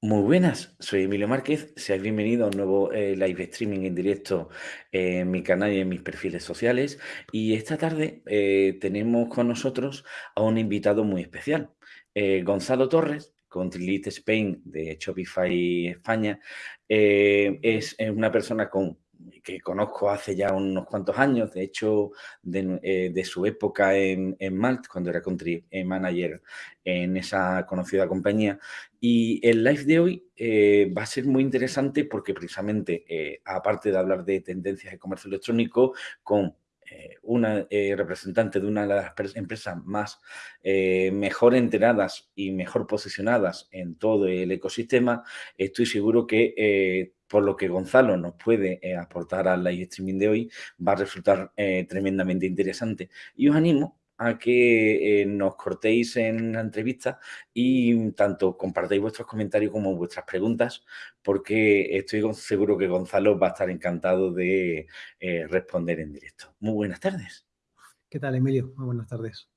Muy buenas, soy Emilio Márquez. Seáis bienvenidos a un nuevo eh, live streaming en directo en mi canal y en mis perfiles sociales. Y esta tarde eh, tenemos con nosotros a un invitado muy especial, eh, Gonzalo Torres, Country Lead Spain de Shopify España. es una persona con que conozco hace ya unos cuantos años, de hecho, de, eh, su época en, Malt, cuando era country manager en esa conocida compañía. Y el live de hoy eh, va a ser muy interesante porque precisamente, eh, aparte de hablar de tendencias de comercio electrónico, con una representante de una de las empresas más mejor enteradas y mejor posicionadas en todo el ecosistema, estoy seguro que por lo que Gonzalo nos puede eh, aportar al live streaming de hoy, va a resultar eh, tremendamente interesante. Y os animo a que eh, nos cortéis en la entrevista y tanto compartáis vuestros comentarios como vuestras preguntas, porque estoy seguro que Gonzalo va a estar encantado de responder en directo. Muy buenas tardes. ¿Qué tal, Emilio? Muy buenas tardes.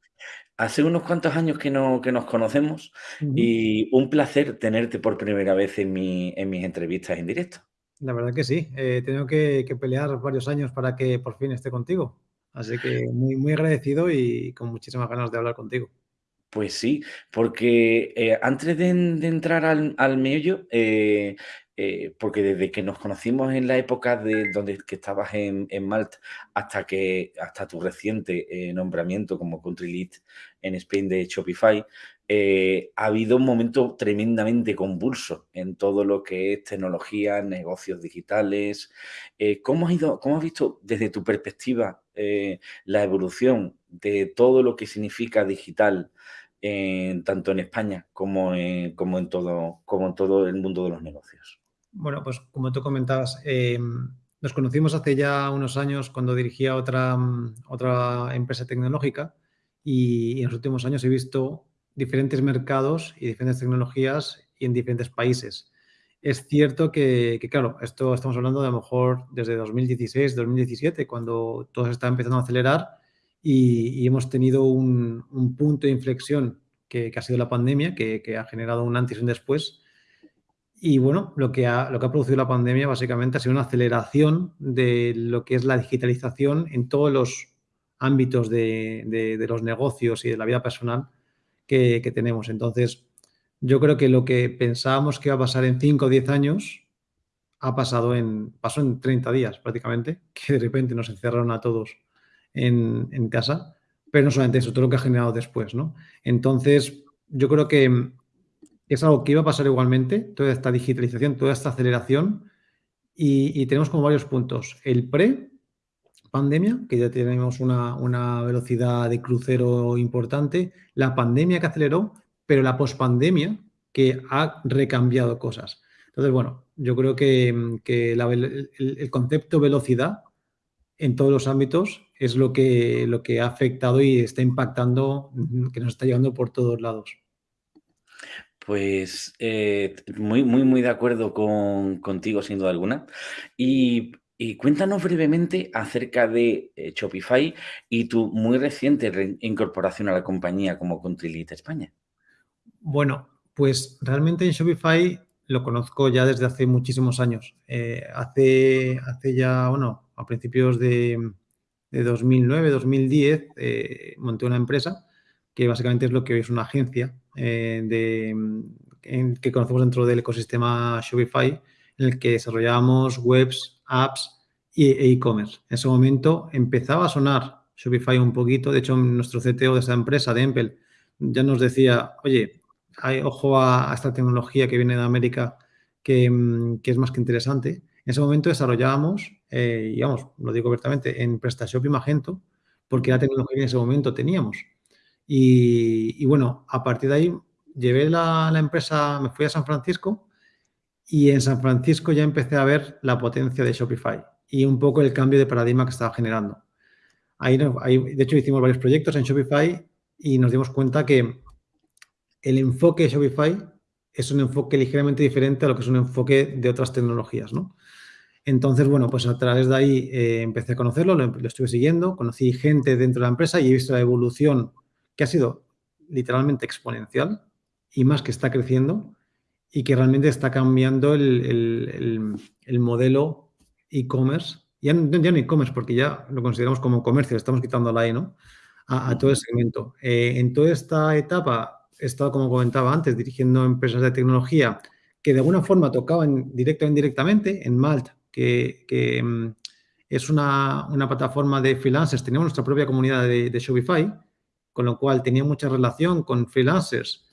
Hace unos cuantos años que, no, que nos conocemos y un placer tenerte por primera vez en, mi, en mis entrevistas en directo. La verdad que sí, he eh, tenido que, pelear varios años para que por fin esté contigo. Así que muy, muy agradecido y con muchísimas ganas de hablar contigo. Pues sí, porque eh, antes de, entrar al, al meollo, eh, eh, porque desde que nos conocimos en la época de donde que estabas en, en Malt hasta que hasta tu reciente eh, nombramiento como country lead en Spain de Shopify, eh, ha habido un momento tremendamente convulso en todo lo que es tecnología, negocios digitales. ¿cómo, has ido, ¿Cómo has visto desde tu perspectiva la evolución de todo lo que significa digital, tanto en España como como, en todo, como en todo el mundo de los negocios? Bueno, pues como tú comentabas, eh, nos conocimos hace ya unos años cuando dirigía otra, otra empresa tecnológica y, en los últimos años he visto diferentes mercados y diferentes tecnologías y en diferentes países. Es cierto que, claro, esto estamos hablando de a lo mejor desde 2016, 2017, cuando todo se está empezando a acelerar y, hemos tenido un, punto de inflexión que, ha sido la pandemia, que, que, ha generado un antes y un después y bueno, lo que, ha, lo que ha producido la pandemia básicamente ha sido una aceleración de lo que es la digitalización en todos los ámbitos de, los negocios y de la vida personal que, tenemos. Entonces, yo creo que lo que pensábamos que iba a pasar en 5 o 10 años ha pasado en, pasó en 30 días prácticamente, que de repente nos encerraron a todos en, en casa, pero no solamente eso, todo lo que ha generado después, ¿no? Entonces, yo creo que es algo que iba a pasar igualmente, toda esta digitalización, toda esta aceleración, y, tenemos como varios puntos. El pre-pandemia, que ya tenemos una, velocidad de crucero importante, la pandemia que aceleró, pero la pospandemia que ha recambiado cosas. Entonces, bueno, yo creo que, el, concepto velocidad en todos los ámbitos es lo que, lo que ha afectado y está impactando, que nos está llegando por todos lados. Pues eh, muy, muy, muy de acuerdo con, contigo, sin duda alguna. Y, cuéntanos brevemente acerca de eh, Shopify y tu muy reciente incorporación a la compañía como Country España. Bueno, pues realmente en Shopify lo conozco ya desde hace muchísimos años. Eh, hace, hace ya, bueno, a principios de, de 2009, 2010, monté una empresa que básicamente es lo que es una agencia eh, que conocemos dentro del ecosistema Shopify, en el que desarrollábamos webs, apps e e-commerce. en ese momento empezaba a sonar Shopify un poquito. De hecho, nuestro CTO de esa empresa, de Empel, ya nos decía, oye, hay, ojo a, esta tecnología que viene de América que, es más que interesante. En ese momento desarrollábamos, eh, y vamos, lo digo abiertamente, en PrestaShop y Magento, porque la tecnología que en ese momento teníamos. Y, bueno, a partir de ahí llevé la, empresa, me fui a San Francisco y en San Francisco ya empecé a ver la potencia de Shopify y un poco el cambio de paradigma que estaba generando. Ahí, de hecho, hicimos varios proyectos en Shopify y nos dimos cuenta que el enfoque de Shopify es un enfoque ligeramente diferente a lo que es un enfoque de otras tecnologías, ¿no? Entonces, bueno, pues a través de ahí eh, empecé a conocerlo, lo, lo, estuve siguiendo, conocí gente dentro de la empresa y he visto la evolución que ha sido literalmente exponencial y más que está creciendo. y que realmente está cambiando el, modelo e-commerce. Ya, ya, no e-commerce, porque ya lo consideramos como comercio, estamos quitando la E, ¿no? A, todo el segmento. Eh, en toda esta etapa he estado, como comentaba antes, dirigiendo empresas de tecnología que de alguna forma tocaban directo o indirectamente. En Malt, que, mm, es una, plataforma de freelancers, teníamos nuestra propia comunidad de, de Shopify, con lo cual tenía mucha relación con freelancers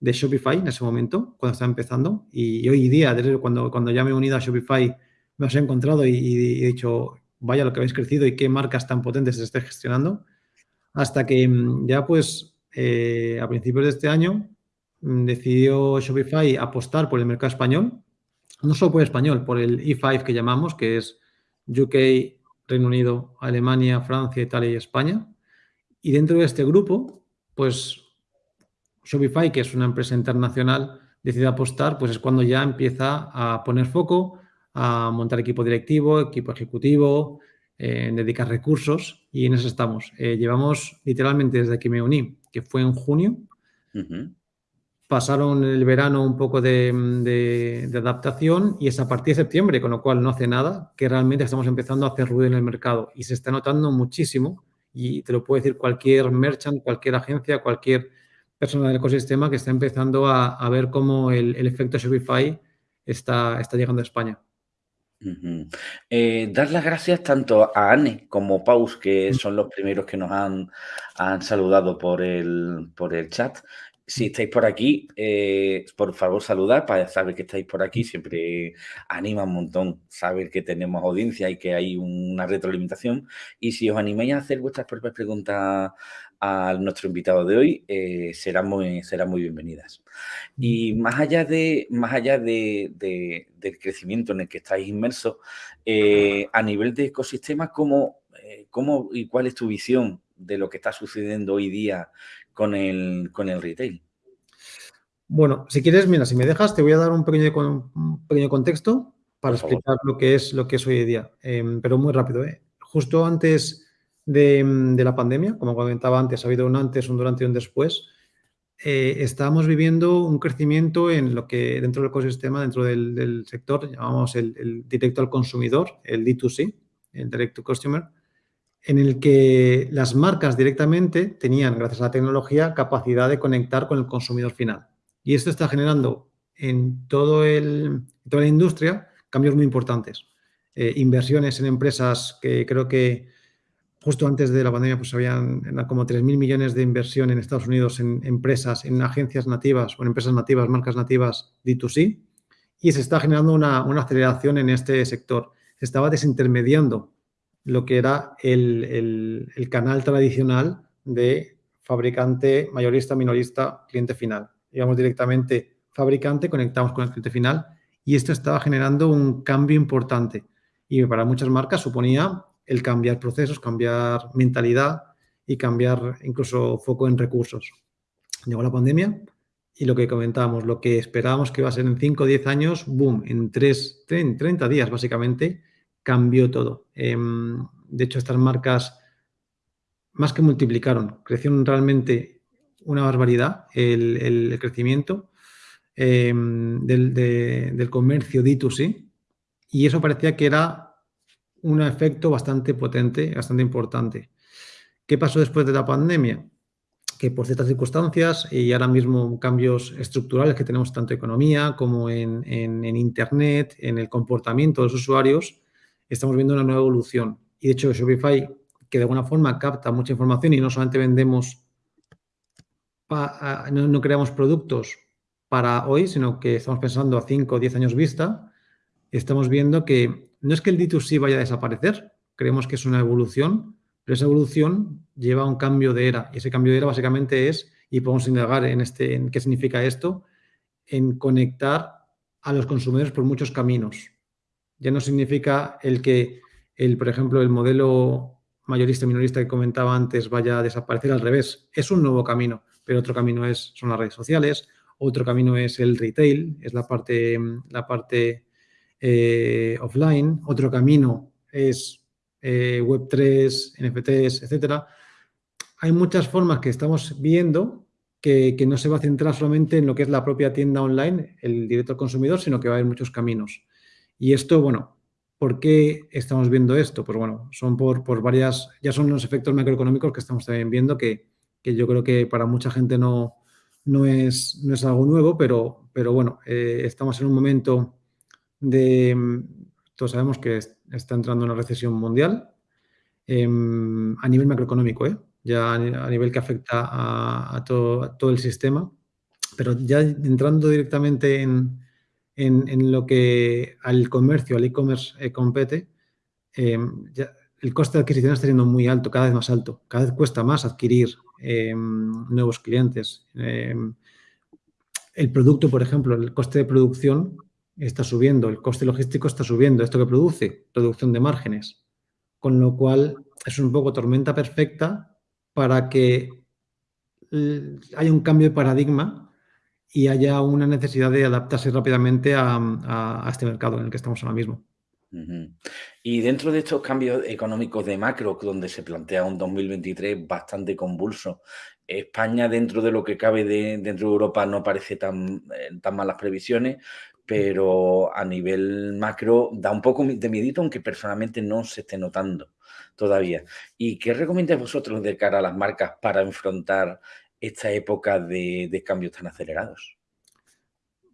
de Shopify en ese momento, cuando estaba empezando. Y hoy día, desde cuando, cuando ya me he unido a Shopify, me os he encontrado y, he dicho, vaya lo que habéis crecido y qué marcas tan potentes se esté gestionando. Hasta que mm, ya pues eh, a principios de este año mm, decidió Shopify apostar por el mercado español, no solo por el español, por el E5 que llamamos, que es UK, Reino Unido, Alemania, Francia, Italia y España. Y dentro de este grupo, pues Shopify, que es una empresa internacional, decide apostar, pues es cuando ya empieza a poner foco, a montar equipo directivo, equipo ejecutivo, eh, dedicar recursos y en eso estamos. Eh, llevamos literalmente desde que me uní, que fue en junio, pasaron el verano un poco de, adaptación y es a partir de septiembre, con lo cual no hace nada, que realmente estamos empezando a hacer ruido en el mercado y se está notando muchísimo y te lo puede decir cualquier merchant, cualquier agencia, cualquier persona del ecosistema que está empezando a, ver cómo el, efecto Shopify está, está llegando a España. Eh, dar las gracias tanto a Anne como Paus, que mm. son los primeros que nos han, han saludado por el, por el chat. Si estáis por aquí, eh, por favor saludar para saber que estáis por aquí. Siempre anima un montón saber que tenemos audiencia y que hay una retroalimentación. Y si os animáis a hacer vuestras propias preguntas a nuestro invitado de hoy, eh, serán, muy, serán muy bienvenidas. Y más allá, de, más allá de, del crecimiento en el que estáis inmersos, eh, a nivel de ecosistema, ¿cómo, ¿cómo, y cuál es tu visión de lo que está sucediendo hoy día con el, con el retail? Bueno, si quieres, mira, si me dejas, te voy a dar un pequeño, un pequeño contexto para explicar lo que, es, lo que es hoy en día, em, pero muy rápido. Justo antes de, la pandemia, como comentaba antes, ha habido un antes, un durante y un después. Eh, estamos viviendo un crecimiento en lo que dentro del ecosistema, dentro del, sector, llamamos el, directo al consumidor, el D2C, el Direct to Customer, en el que las marcas directamente tenían, gracias a la tecnología, capacidad de conectar con el consumidor final. Y esto está generando en toda la industria cambios muy importantes. Eh, inversiones en empresas que creo que justo antes de la pandemia, pues habían como 3.000 millones de inversión en Estados Unidos en empresas, en agencias nativas o en empresas nativas, marcas nativas D2C, y se está generando una, aceleración en este sector. Se estaba desintermediando lo que era el, canal tradicional de fabricante, mayorista, minorista, cliente final. Íbamos directamente fabricante, conectamos con el cliente final y esto estaba generando un cambio importante. Y para muchas marcas suponía el cambiar procesos, cambiar mentalidad y cambiar incluso foco en recursos. Llegó la pandemia y lo que comentábamos, lo que esperábamos que iba a ser en 5 o 10 años, boom, en 3, 30 días básicamente, cambió todo. Em, de hecho, estas marcas más que multiplicaron, crecieron realmente una barbaridad el, crecimiento em, del, del comercio D2C y eso parecía que era un efecto bastante potente, bastante importante. ¿Qué pasó después de la pandemia? Que por ciertas circunstancias y ahora mismo cambios estructurales que tenemos tanto en economía como en, Internet, en el comportamiento de los usuarios, estamos viendo una nueva evolución. Y de hecho Shopify, que de alguna forma capta mucha información y no solamente vendemos, no, creamos productos para hoy, sino que estamos pensando a 5 o 10 años vista, estamos viendo que no es que el D2C vaya a desaparecer, creemos que es una evolución, pero esa evolución lleva a un cambio de era. Y ese cambio de era básicamente es, y podemos indagar en, este, en qué significa esto, en conectar a los consumidores por muchos caminos. Ya no significa el que, el, por ejemplo, el modelo mayorista minorista que comentaba antes vaya a desaparecer al revés. Es un nuevo camino, pero otro camino es, son las redes sociales, otro camino es el retail, es la parte, la parte eh, offline, otro camino es eh, Web3, NFTs, etcétera. Hay muchas formas que estamos viendo que, no se va a centrar solamente en lo que es la propia tienda online, el directo al consumidor, sino que va a haber muchos caminos. Y esto, bueno, ¿por qué estamos viendo esto? Pues bueno, son por, por varias, ya son los efectos macroeconómicos que estamos también viendo, que, que yo creo que para mucha gente no, no, es, no es algo nuevo, pero, pero bueno, eh, estamos en un momento de, todos sabemos que está entrando una recesión mundial em, a nivel macroeconómico, ¿eh? ya a nivel que afecta a, todo, el sistema, pero ya entrando directamente en, lo que al comercio, al e-commerce eh, compete, em, el coste de adquisición está siendo muy alto, cada vez más alto, cada vez cuesta más adquirir em, nuevos clientes. Em, el producto, por ejemplo, el coste de producción está subiendo, el coste logístico está subiendo, esto que produce, producción de márgenes, con lo cual es un poco tormenta perfecta para que haya un cambio de paradigma y haya una necesidad de adaptarse rápidamente a, este mercado en el que estamos ahora mismo. Y dentro de estos cambios económicos de macro, donde se plantea un 2023 bastante convulso, España dentro de lo que cabe de, dentro de Europa no parece tan, eh, tan malas previsiones, pero a nivel macro da un poco de miedito, aunque personalmente no se esté notando todavía. ¿Y qué recomiendas vosotros de cara a las marcas para enfrentar esta época de, cambios tan acelerados?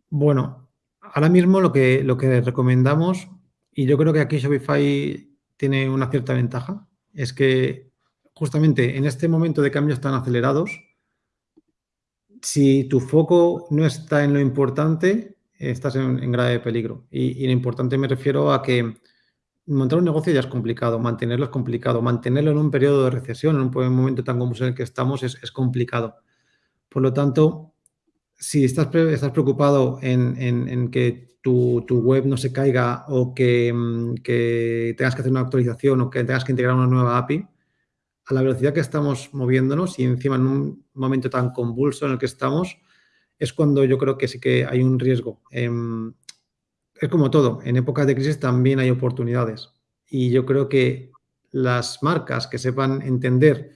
Bueno, ahora mismo lo que, lo que recomendamos, y yo creo que aquí Shopify tiene una cierta ventaja, es que justamente en este momento de cambios tan acelerados, si tu foco no está en lo importante, estás en, grave peligro. Y, y, lo importante me refiero a que montar un negocio ya es complicado, mantenerlo es complicado, mantenerlo en un periodo de recesión, en un momento tan como en el que estamos, es, complicado. Por lo tanto, si estás, estás preocupado en, que tu, web no se caiga o que, mm, que, tengas que hacer una actualización o que tengas que integrar una nueva API, a la velocidad que estamos moviéndonos y encima en un momento tan convulso en el que estamos, es cuando yo creo que sí que hay un riesgo. Em, es como todo, en épocas de crisis también hay oportunidades. Y yo creo que las marcas que sepan entender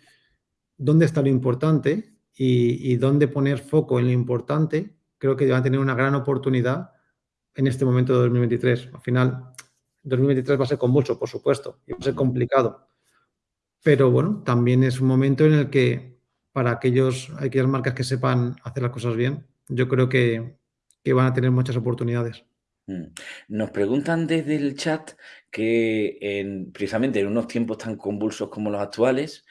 dónde está lo importante y, dónde poner foco en lo importante, creo que van a tener una gran oportunidad en este momento de 2023. Al final, 2023 va a ser convulso, por supuesto, y va a ser complicado. Pero bueno, también es un momento en el que para aquellos, aquellas marcas que sepan hacer las cosas bien, yo creo que van a tener muchas oportunidades. Mm. Nos preguntan desde el chat que en, precisamente en unos tiempos tan convulsos como los actuales,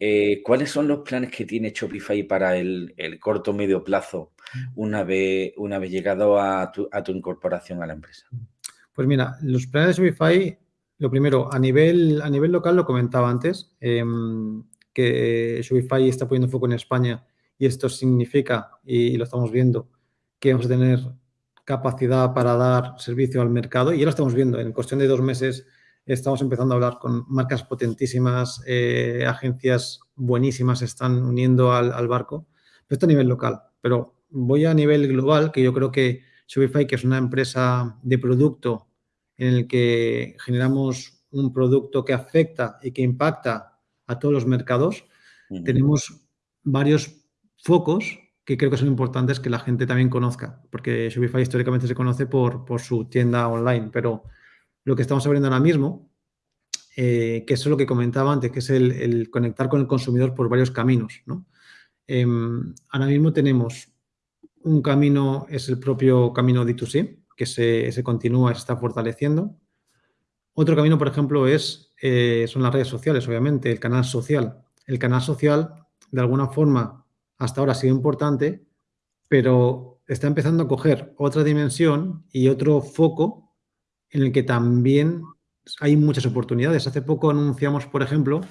eh, ¿cuáles son los planes que tiene Shopify para el, corto medio plazo una vez, una vez llegado a tu, incorporación a la empresa? Pues mira, los planes de Shopify, lo primero, a nivel, a nivel local lo comentaba antes, em, que Shopify está poniendo foco en España y esto significa, y lo estamos viendo, que vamos a tener capacidad para dar servicio al mercado y ya lo estamos viendo. En cuestión de dos meses estamos empezando a hablar con marcas potentísimas, eh, agencias buenísimas se están uniendo al, barco. Esto a nivel local, pero voy a nivel global, que yo creo que Shopify, que es una empresa de producto en el que generamos un producto que afecta y que impacta a todos los mercados, tenemos varios focos que creo que son importantes que la gente también conozca, porque Shopify históricamente se conoce por, por su tienda online, pero lo que estamos abriendo ahora mismo, eh, que es lo que comentaba antes, que es el, conectar con el consumidor por varios caminos. Em, ahora mismo tenemos un camino, es el propio camino D2C, que se, se continúa, se está fortaleciendo. Otro camino, por ejemplo, es, eh, son las redes sociales, obviamente, el canal social. El canal social, de alguna forma, hasta ahora ha sido importante, pero está empezando a coger otra dimensión y otro foco en el que también hay muchas oportunidades. Hace poco anunciamos, por ejemplo,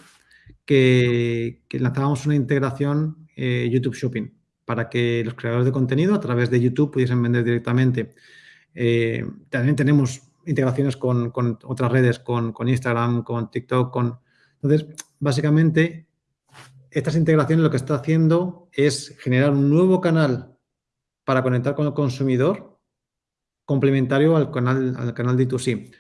que, lanzábamos una integración eh, YouTube Shopping para que los creadores de contenido a través de YouTube pudiesen vender directamente. Eh, también tenemos integraciones con, otras redes, con, con, Instagram, con TikTok, con... Entonces, básicamente, estas integraciones lo que está haciendo es generar un nuevo canal para conectar con el consumidor complementario al canal, al canal D2C.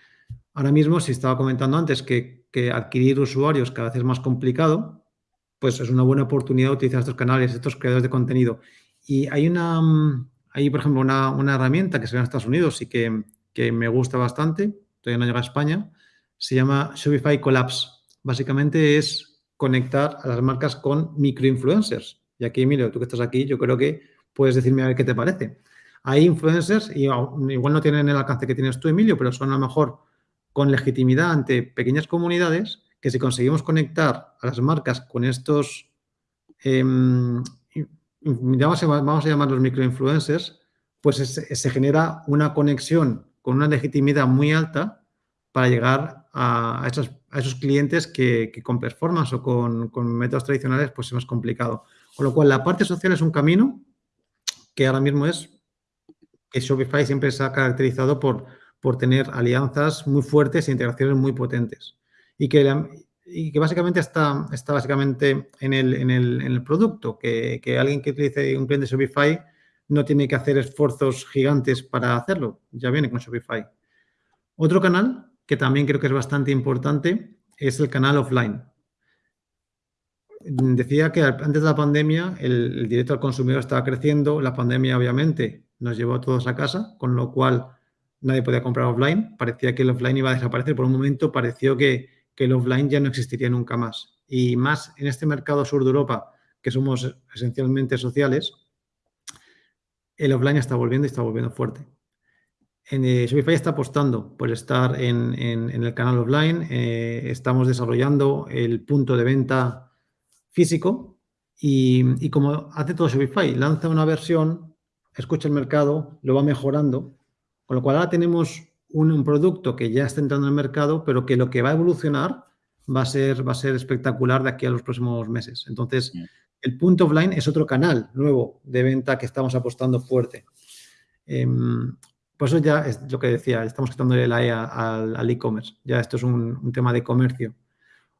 Ahora mismo, si estaba comentando antes que, adquirir usuarios cada vez es más complicado, pues es una buena oportunidad utilizar estos canales, estos creadores de contenido. Y hay una, hay, por ejemplo, una, una herramienta que se ve en Estados Unidos y que, que me gusta bastante, todavía no llega a España, se llama Shopify Collapse. Básicamente es conectar a las marcas con microinfluencers. Y aquí, Emilio, tú que estás aquí, yo creo que puedes decirme a ver qué te parece. Hay influencers, y igual no tienen el alcance que tienes tú, Emilio, pero son a lo mejor con legitimidad ante pequeñas comunidades que si conseguimos conectar a las marcas con estos, em, vamos, a, vamos, a, llamarlos microinfluencers, pues se genera una conexión con una legitimidad muy alta para llegar a, esos, clientes que, con performance o con, métodos tradicionales pues es más complicado. Con lo cual, la parte social es un camino que ahora mismo es que Shopify siempre se ha caracterizado por, por tener alianzas muy fuertes e integraciones muy potentes. Y que, y que básicamente está, está básicamente en el, en el, en el producto, que, que, alguien que utilice un cliente Shopify no tiene que hacer esfuerzos gigantes para hacerlo, ya viene con Shopify. Otro canal que también creo que es bastante importante es el canal offline. Decía que antes de la pandemia el, directo al consumidor estaba creciendo, la pandemia obviamente nos llevó a todos a casa, con lo cual nadie podía comprar offline. Parecía que el offline iba a desaparecer. Por un momento pareció que, que el offline ya no existiría nunca más. Y más en este mercado sur de Europa, que somos esencialmente sociales, el offline está volviendo y está volviendo fuerte. En, eh, Shopify está apostando por estar en, en, en el canal offline. Eh, estamos desarrollando el punto de venta físico y, y, como hace todo Shopify, lanza una versión escucha el mercado, lo va mejorando, con lo cual ahora tenemos un, un, producto que ya está entrando en el mercado, pero que lo que va a evolucionar va a ser, va a ser espectacular de aquí a los próximos meses. Entonces, el punto offline es otro canal nuevo de venta que estamos apostando fuerte. Eh, por eso ya es lo que decía, estamos quitándole la E al e-commerce. Ya esto es un, tema de comercio.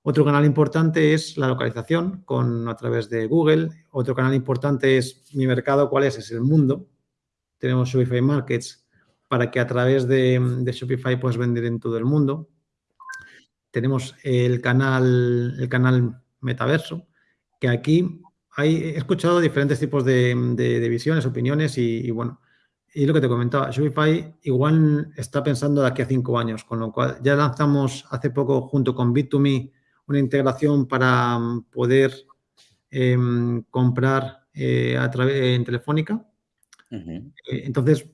Otro canal importante es la localización con, a través de Google. Otro canal importante es mi mercado, ¿cuál es? Es el mundo. Tenemos Shopify Markets para que a través de, Shopify puedas vender en todo el mundo. Tenemos el canal, el canal Metaverso, que aquí hay, he escuchado diferentes tipos de, visiones, opiniones y, bueno, y lo que te comentaba, Shopify igual está pensando de aquí a cinco años, con lo cual ya lanzamos hace poco junto con Bit2Me una integración para mm, poder eh, comprar eh, a través en Telefónica. Uh -huh. eh, entonces,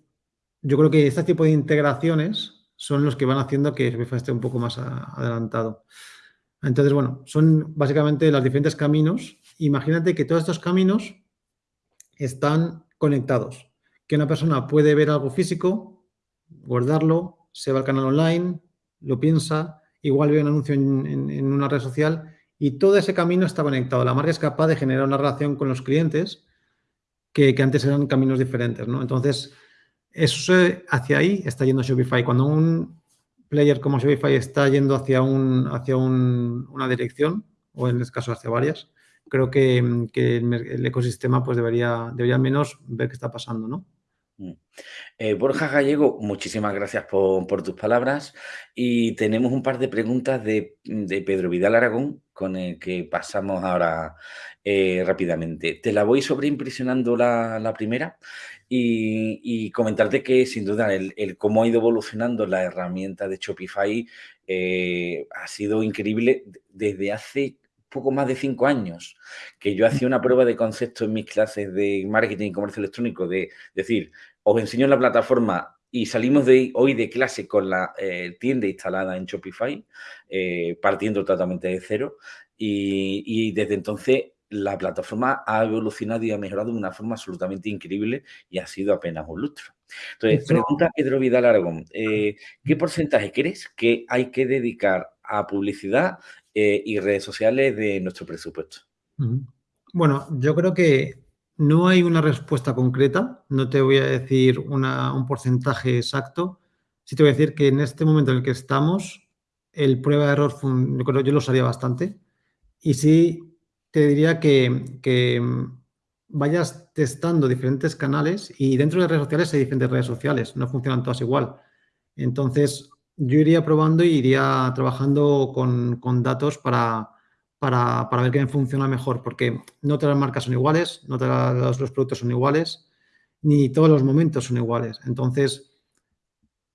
yo creo que este tipo de integraciones son los que van haciendo que Shopify esté un poco más a, adelantado. Entonces, bueno, son básicamente los diferentes caminos. Imagínate que todos estos caminos están conectados. Que una persona puede ver algo físico, guardarlo, se va al canal online, lo piensa, igual ve un anuncio en, una red social y todo ese camino está conectado. La marca es capaz de generar una relación con los clientes que, antes eran caminos diferentes, ¿no? Entonces, eso hacia ahí está yendo Shopify. Cuando un player como Shopify está yendo hacia, un, hacia un, una dirección, o en este caso hacia varias, creo que, el, ecosistema pues debería, debería al menos ver qué está pasando, ¿no? Mm. Eh, Borja Gallego, muchísimas gracias por, tus palabras y tenemos un par de preguntas de, Pedro Vidal Aragón con el que pasamos ahora eh, rápidamente. Te la voy sobreimpresionando la, primera y, y, comentarte que sin duda el, el, cómo ha ido evolucionando la herramienta de Shopify eh, ha sido increíble desde hace poco más de cinco años, que yo hacía una prueba de concepto en mis clases de marketing y comercio electrónico, de decir, os enseño la plataforma y salimos de hoy de clase con la eh, tienda instalada en Shopify, eh, partiendo totalmente de cero, y, y, desde entonces la plataforma ha evolucionado y ha mejorado de una forma absolutamente increíble y ha sido apenas un lustro. Entonces, pregunta Pedro Vidal Aragón, eh, ¿qué porcentaje crees que hay que dedicar a publicidad eh, y redes sociales de nuestro presupuesto? Bueno, yo creo que no hay una respuesta concreta, no te voy a decir una, un porcentaje exacto, sí te voy a decir que en este momento en el que estamos, el prueba de error, yo creo yo lo usaría bastante, y sí te diría que, que vayas testando diferentes canales y dentro de redes sociales hay diferentes redes sociales, no funcionan todas igual. Entonces, yo iría probando y iría trabajando con, con datos para, para, ver qué me funciona mejor, porque no todas las marcas son iguales, no todos los productos son iguales, ni todos los momentos son iguales. Entonces,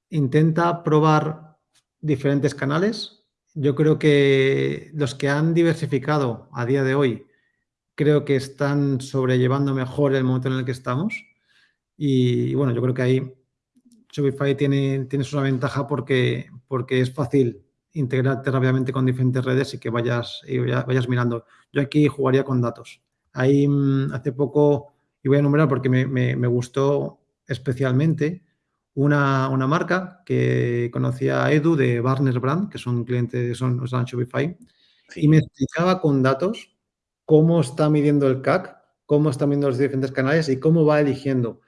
intenta probar diferentes canales. Yo creo que los que han diversificado a día de hoy, creo que están sobrellevando mejor el momento en el que estamos. Y, bueno, yo creo que ahí Shopify tiene, tiene su ventaja porque, porque es fácil integrarte rápidamente con diferentes redes y que vayas, y vayas mirando. Yo aquí jugaría con datos. Ahí mm, hace poco, y voy a nombrar porque me, gustó especialmente, una, marca que conocía a Edu de Barnes Brand, que son clientes, son, son Shopify, y me explicaba con datos cómo está midiendo el CAC, cómo está midiendo los diferentes canales y cómo va eligiendo.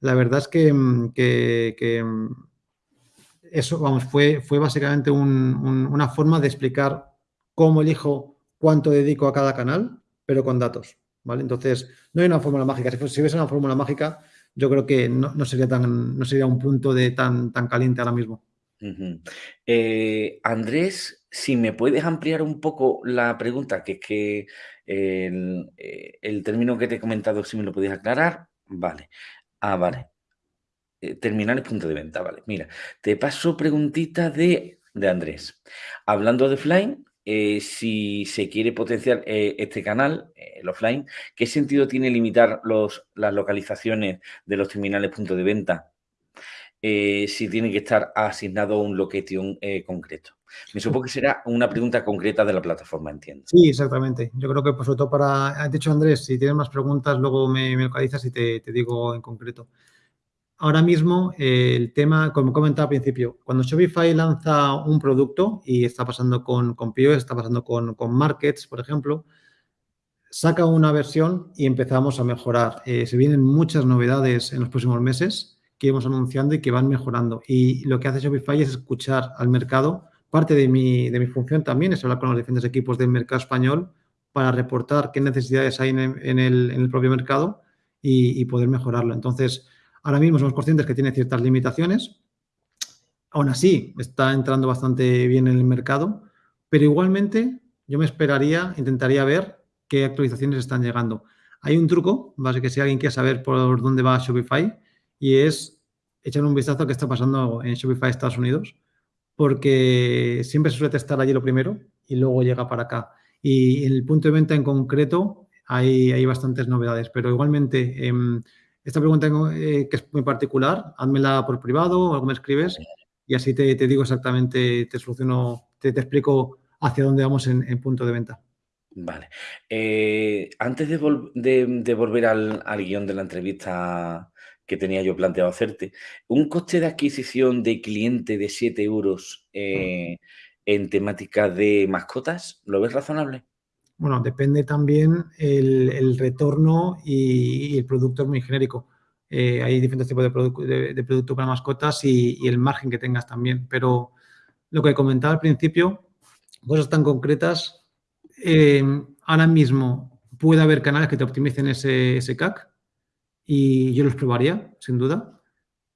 La verdad es que, mm, mm, eso, fue, básicamente una forma de explicar cómo elijo cuánto dedico a cada canal, pero con datos, ¿vale? Entonces, no hay una fórmula mágica. Si, si hubiese una fórmula mágica, yo creo que no, sería, tan, no sería un punto de tan, tan caliente ahora mismo. Eh, Andrés, si me puedes ampliar un poco la pregunta, que es que el, eh, el término que te he comentado, si me lo podías aclarar, vale. Ah, vale. Eh, terminales punto de venta, vale. Mira, te paso preguntita de, de Andrés. Hablando de offline, eh, si se quiere potenciar eh, este canal, el offline, ¿qué sentido tiene limitar los, las localizaciones de los terminales punto de venta si tiene que estar asignado un location concreto? Me supongo que será una pregunta concreta de la plataforma, entiendo. Sí, exactamente. Yo creo que, pues, sobre todo para... De hecho, Andrés, si tienes más preguntas, luego me, localizas y te, te digo en concreto ahora mismo el tema, como comentaba al principio, cuando Shopify lanza un producto y está pasando con, con POS, está pasando con, Markets, por ejemplo, saca una versión y empezamos a mejorar. Eh, se vienen muchas novedades en los próximos meses que iremos anunciando y que van mejorando. Y lo que hace Shopify es escuchar al mercado. Parte de mi, función también es hablar con los diferentes equipos del mercado español para reportar qué necesidades hay en el, propio mercado y, poder mejorarlo. Entonces, Ahora mismo somos conscientes que tiene ciertas limitaciones. Aún así, está entrando bastante bien en el mercado, pero igualmente yo me esperaría, intentaría ver qué actualizaciones están llegando. Hay un truco, base que si alguien quiere saber por dónde va Shopify, y es echar un vistazo a qué está pasando en Shopify Estados Unidos, porque siempre se suele testar allí lo primero y luego llega para acá. Y en el punto de venta en concreto hay, hay bastantes novedades, pero igualmente... Em, esta pregunta eh, que es muy particular, házmela por privado o me escribes y así te, digo exactamente, te soluciono, te, te, explico hacia dónde vamos en, punto de venta. Vale. Eh, antes de, volver al, guion de la entrevista que tenía yo planteado hacerte, un coste de adquisición de cliente de 7 euros eh, en temática de mascotas, ¿lo ves razonable? Bueno, depende también el, retorno y, el producto es muy genérico. Eh, hay diferentes tipos de, de, producto para mascotas y, el margen que tengas también. Pero lo que comentaba al principio, cosas tan concretas, eh, ahora mismo puede haber canales que te optimicen ese, ese CAC y yo los probaría, sin duda.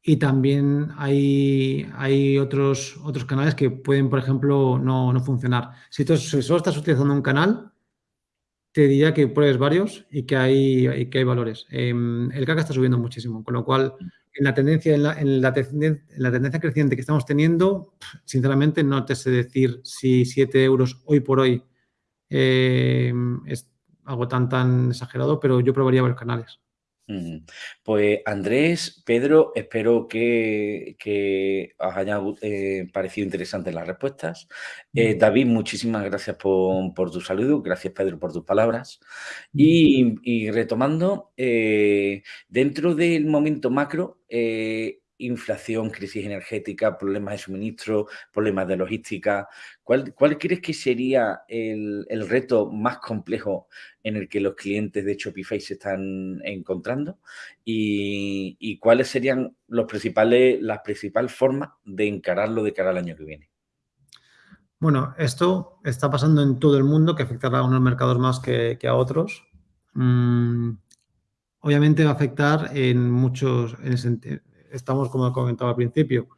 Y también hay, hay otros, otros canales que pueden, por ejemplo, no, funcionar. Si, tú, si solo estás utilizando un canal, te diría que pruebes varios y que hay, que hay valores. Em, el CAC está subiendo muchísimo, con lo cual en la tendencia, en la, en la, tendencia creciente que estamos teniendo, sinceramente no te sé decir si 7 euros hoy por hoy em, es algo tan tan exagerado, pero yo probaría varios canales. Pues Andrés, Pedro, espero que, os haya eh, parecido interesantes las respuestas. Eh, David, muchísimas gracias por, tu saludo, gracias Pedro por tus palabras. Y, retomando, eh, dentro del momento macro, inflación, crisis energética, problemas de suministro, problemas de logística. ¿Cuál, cuál crees que sería el, reto más complejo en el que los clientes de Shopify se están encontrando? ¿Y, cuáles serían los principales, las principales formas de encararlo de cara al año que viene? Bueno, esto está pasando en todo el mundo, que afectará a unos mercados más que, a otros. Mm, obviamente va a afectar en muchos, el, estamos, como comentaba al principio,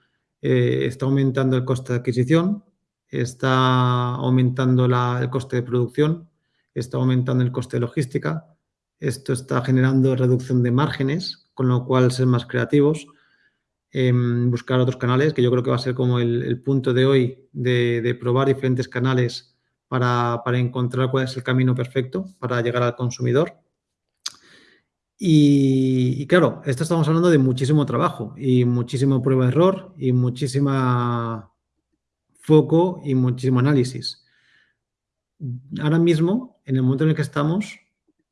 eh, está aumentando el coste de adquisición, está aumentando el coste de producción está aumentando el coste de logística, esto está generando reducción de márgenes, con lo cual ser más creativos, em, buscar otros canales, que yo creo que va a ser como el, punto de hoy de, probar diferentes canales para, encontrar cuál es el camino perfecto para llegar al consumidor. Y, claro, esto estamos hablando de muchísimo trabajo y muchísimo prueba-error y muchísima foco y muchísimo análisis. Ahora mismo, en el momento en el que estamos,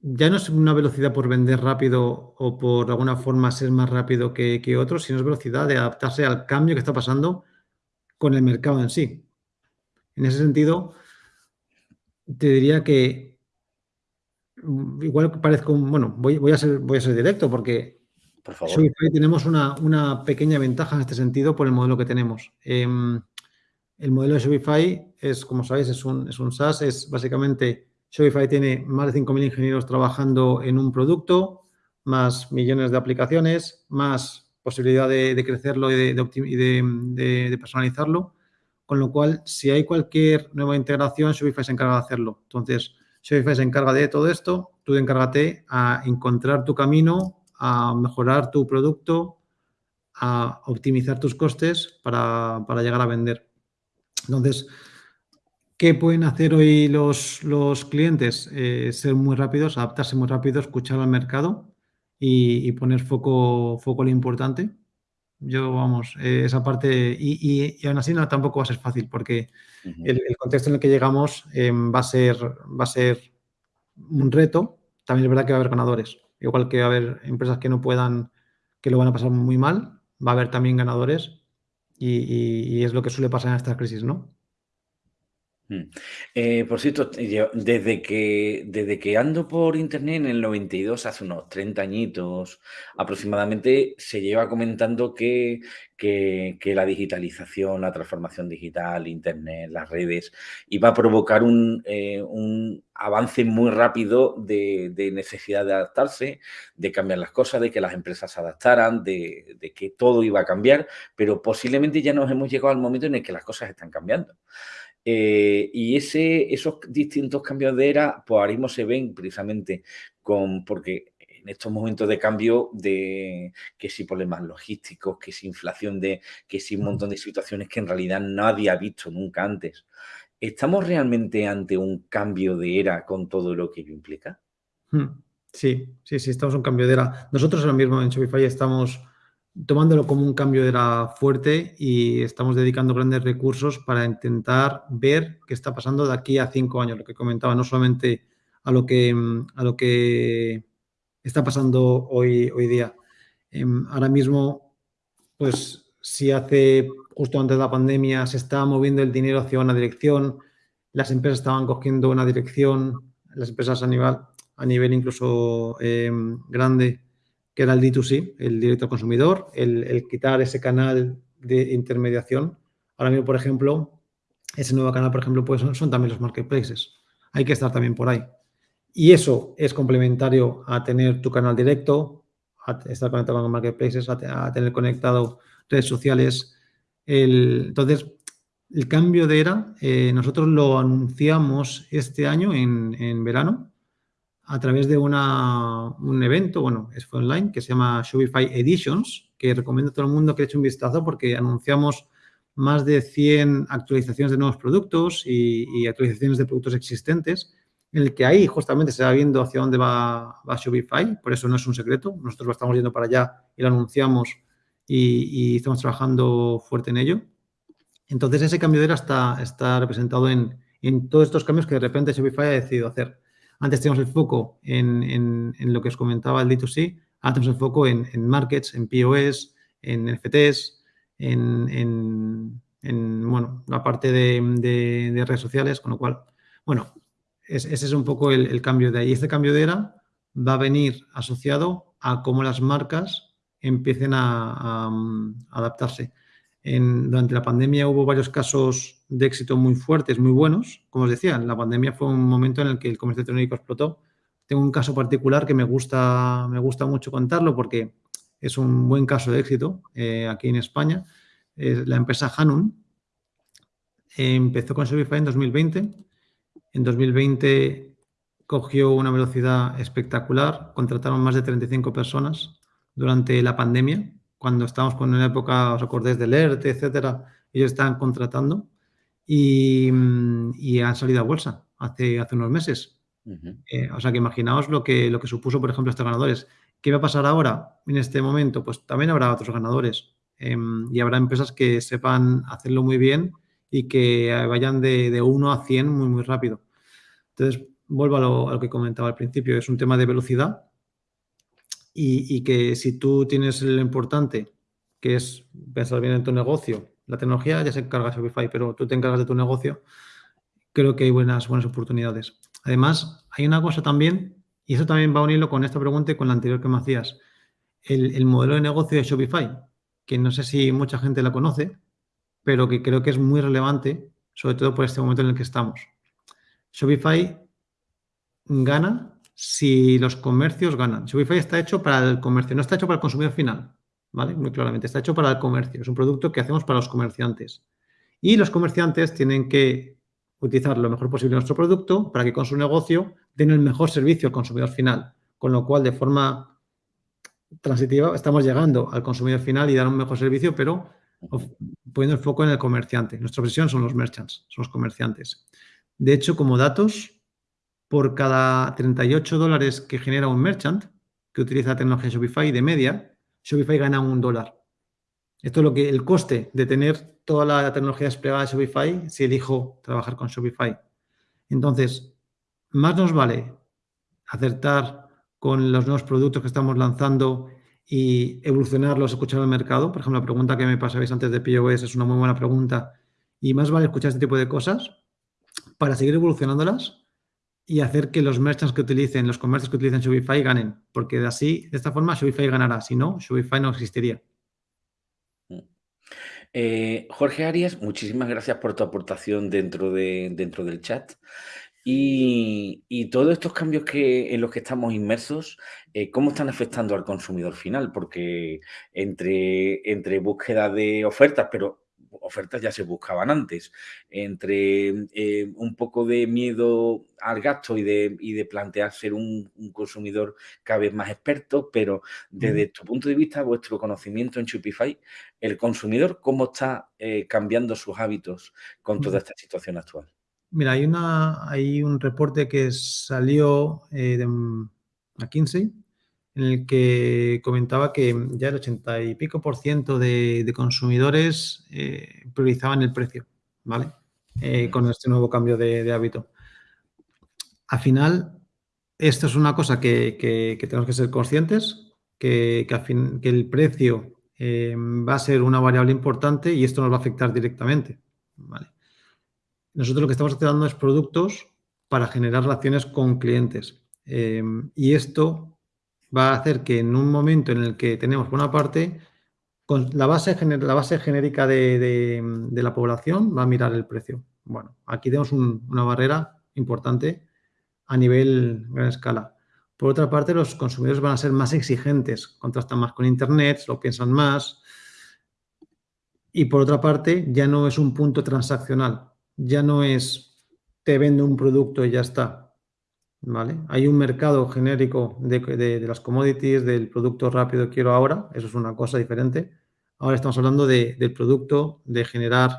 ya no es una velocidad por vender rápido o por alguna forma ser más rápido que, otros, sino es velocidad de adaptarse al cambio que está pasando con el mercado en sí. En ese sentido, te diría que igual parezco, bueno, voy, a, ser, voy a ser directo porque por favor. tenemos una, pequeña ventaja en este sentido por el modelo que tenemos. Em, el modelo de Shopify es, como sabéis, es un, es un SaaS, es básicamente Shopify tiene más de 5.000 ingenieros trabajando en un producto, más millones de aplicaciones, más posibilidad de, crecerlo y, de, personalizarlo. Con lo cual, si hay cualquier nueva integración, Shopify se encarga de hacerlo. Entonces, Shopify se encarga de todo esto, tú encárgate a encontrar tu camino, a mejorar tu producto, a optimizar tus costes para, para llegar a vender. Entonces, ¿qué pueden hacer hoy los, clientes? Eh, ser muy rápidos, adaptarse muy rápido, escuchar al mercado y, poner foco, foco lo importante. Yo, vamos, eh, esa parte, y, aún así no, tampoco va a ser fácil porque el, contexto en el que llegamos em, va, a ser, va a ser un reto. También es verdad que va a haber ganadores. Igual que va a haber empresas que no puedan, que lo van a pasar muy mal, va a haber también ganadores y, es lo que suele pasar en estas crisis, ¿no? Mm. Eh, por cierto, desde que, desde que ando por internet en el 92, hace unos 30 añitos aproximadamente, se lleva comentando que, que, la digitalización, la transformación digital, internet, las redes, iba a provocar un, eh, avance muy rápido de, necesidad de adaptarse, de cambiar las cosas, de que las empresas se adaptaran, de, de que todo iba a cambiar, pero posiblemente ya nos hemos llegado al momento en el que las cosas están cambiando. Eh, y ese, esos distintos cambios de era, pues ahora mismo se ven precisamente con, porque en estos momentos de cambio de que si problemas logísticos, que si inflación de, que si un montón de situaciones que en realidad nadie ha visto nunca antes. ¿Estamos realmente ante un cambio de era con todo lo que ello implica? Hmm. Sí, sí, sí, estamos en un cambio de era. Nosotros ahora mismo en Shopify estamos tomándolo como un cambio de era fuerte y estamos dedicando grandes recursos para intentar ver qué está pasando de aquí a cinco años, lo que comentaba, no solamente a lo que, a lo que está pasando hoy, hoy día. Em, ahora mismo, pues si hace justo antes de la pandemia se estaba moviendo el dinero hacia una dirección, las empresas estaban cogiendo una dirección, las empresas a nivel, a nivel incluso em, grande, que era el D2C, el directo al consumidor, el, quitar ese canal de intermediación. Ahora mismo, por ejemplo, ese nuevo canal, por ejemplo, pues son, también los marketplaces. Hay que estar también por ahí. Y eso es complementario a tener tu canal directo, a estar conectado con marketplaces, a, tener conectado redes sociales. entonces, el cambio de era, eh, nosotros lo anunciamos este año en, en verano, a través de un evento, bueno, es fue online, que se llama Shopify Editions, que recomiendo a todo el mundo que eche un vistazo porque anunciamos más de 100 actualizaciones de nuevos productos y, actualizaciones de productos existentes, en el que ahí justamente se va viendo hacia dónde va, Shopify, por eso no es un secreto, nosotros lo estamos yendo para allá y lo anunciamos y, estamos trabajando fuerte en ello. Entonces, ese cambio de era está, está representado en, en todos estos cambios que de repente Shopify ha decidido hacer. Antes teníamos el foco en, lo que os comentaba el D2C, ahora tenemos el foco en, markets, en POS, en NFTs, en, bueno, la parte de, redes sociales, con lo cual, bueno, ese es un poco el, cambio de ahí. Este cambio de era va a venir asociado a cómo las marcas empiecen a adaptarse durante la pandemia hubo varios casos de éxito muy fuertes, muy buenos. Como os decía, la pandemia fue un momento en el que el comercio electrónico explotó. Tengo un caso particular que me gusta, me gusta mucho contarlo porque es un buen caso de éxito eh, aquí en España. la empresa Hanun empezó con Shopify en 2020. En 2020 cogió una velocidad espectacular, contrataron más de 35 personas durante la pandemia, cuando estábamos con una época, os acordáis del ERTE, etcétera, ellos estaban contratando y, han salido a bolsa hace, hace unos meses. Eh, o sea que imaginaos lo que, lo que supuso, por ejemplo, estos ganadores. ¿Qué va a pasar ahora en este momento? Pues también habrá otros ganadores em, y habrá empresas que sepan hacerlo muy bien y que vayan de, de 1 a 100 muy, muy rápido. Entonces, vuelvo a lo, que comentaba al principio, es un tema de velocidad y, que si tú tienes lo importante, que es pensar bien en tu negocio, la tecnología ya se encarga Shopify, pero tú te encargas de tu negocio, creo que hay buenas, buenas oportunidades. Además, hay una cosa también y eso también va a unirlo con esta pregunta y con la anterior que me hacías. El, modelo de negocio de Shopify, que no sé si mucha gente la conoce, pero que creo que es muy relevante, sobre todo por este momento en el que estamos. Shopify gana si los comercios ganan. Shopify está hecho para el comercio, no está hecho para el consumidor final, Muy claramente, está hecho para el comercio. Es un producto que hacemos para los comerciantes. Y los comerciantes tienen que utilizar lo mejor posible nuestro producto para que con su negocio den el mejor servicio al consumidor final. Con lo cual, de forma transitiva, estamos llegando al consumidor final y dar un mejor servicio, pero poniendo el foco en el comerciante. Nuestra obsesión son los merchants, son los comerciantes. De hecho, como datos, por cada 38 dólares que genera un merchant que utiliza la tecnología Shopify de media, Shopify gana un dólar. Esto es lo que el coste de tener toda la tecnología desplegada de Shopify si elijo trabajar con Shopify. Entonces, más nos vale acertar con los nuevos productos que estamos lanzando y evolucionarlos, escuchar el mercado. Por ejemplo, la pregunta que me pasabais antes de POS es una muy buena pregunta. Y más vale escuchar este tipo de cosas para seguir evolucionándolas y hacer que los merchants que utilicen, los comercios que utilicen Shopify ganen. Porque de así, de esta forma, Shopify ganará. Si no, Shopify no existiría. Eh, Jorge Arias, muchísimas gracias por tu aportación dentro, de, dentro del chat. Y, todos estos cambios que, en los que estamos inmersos, eh, ¿cómo están afectando al consumidor final? Porque entre, entre búsqueda de ofertas, pero ofertas ya se buscaban antes, entre eh, un poco de miedo al gasto y de, y de plantear ser un, consumidor cada vez más experto, pero desde tu punto de vista, vuestro conocimiento en Shopify, el consumidor, ¿cómo está eh, cambiando sus hábitos con toda esta situación actual? Mira, hay, una, hay un reporte que salió eh, de McKinsey, en el que comentaba que ya el 80 y pico por ciento de, consumidores eh, priorizaban el precio, ¿vale? Eh, con este nuevo cambio de, hábito. Al final, esto es una cosa que, tenemos que ser conscientes, que, el precio eh, va a ser una variable importante y esto nos va a afectar directamente, ¿vale? Nosotros lo que estamos haciendo es productos para generar relaciones con clientes. y esto va a hacer que en un momento en el que tenemos, por una parte, con la base, la base genérica de, la población va a mirar el precio. Bueno, aquí tenemos una barrera importante a nivel gran escala. Por otra parte, los consumidores van a ser más exigentes, contrastan más con Internet, lo piensan más. Y por otra parte, ya no es un punto transaccional, ya no es te vendo un producto y ya está. Hay un mercado genérico de, las commodities, del producto rápido quiero ahora, eso es una cosa diferente. Ahora estamos hablando del producto, de generar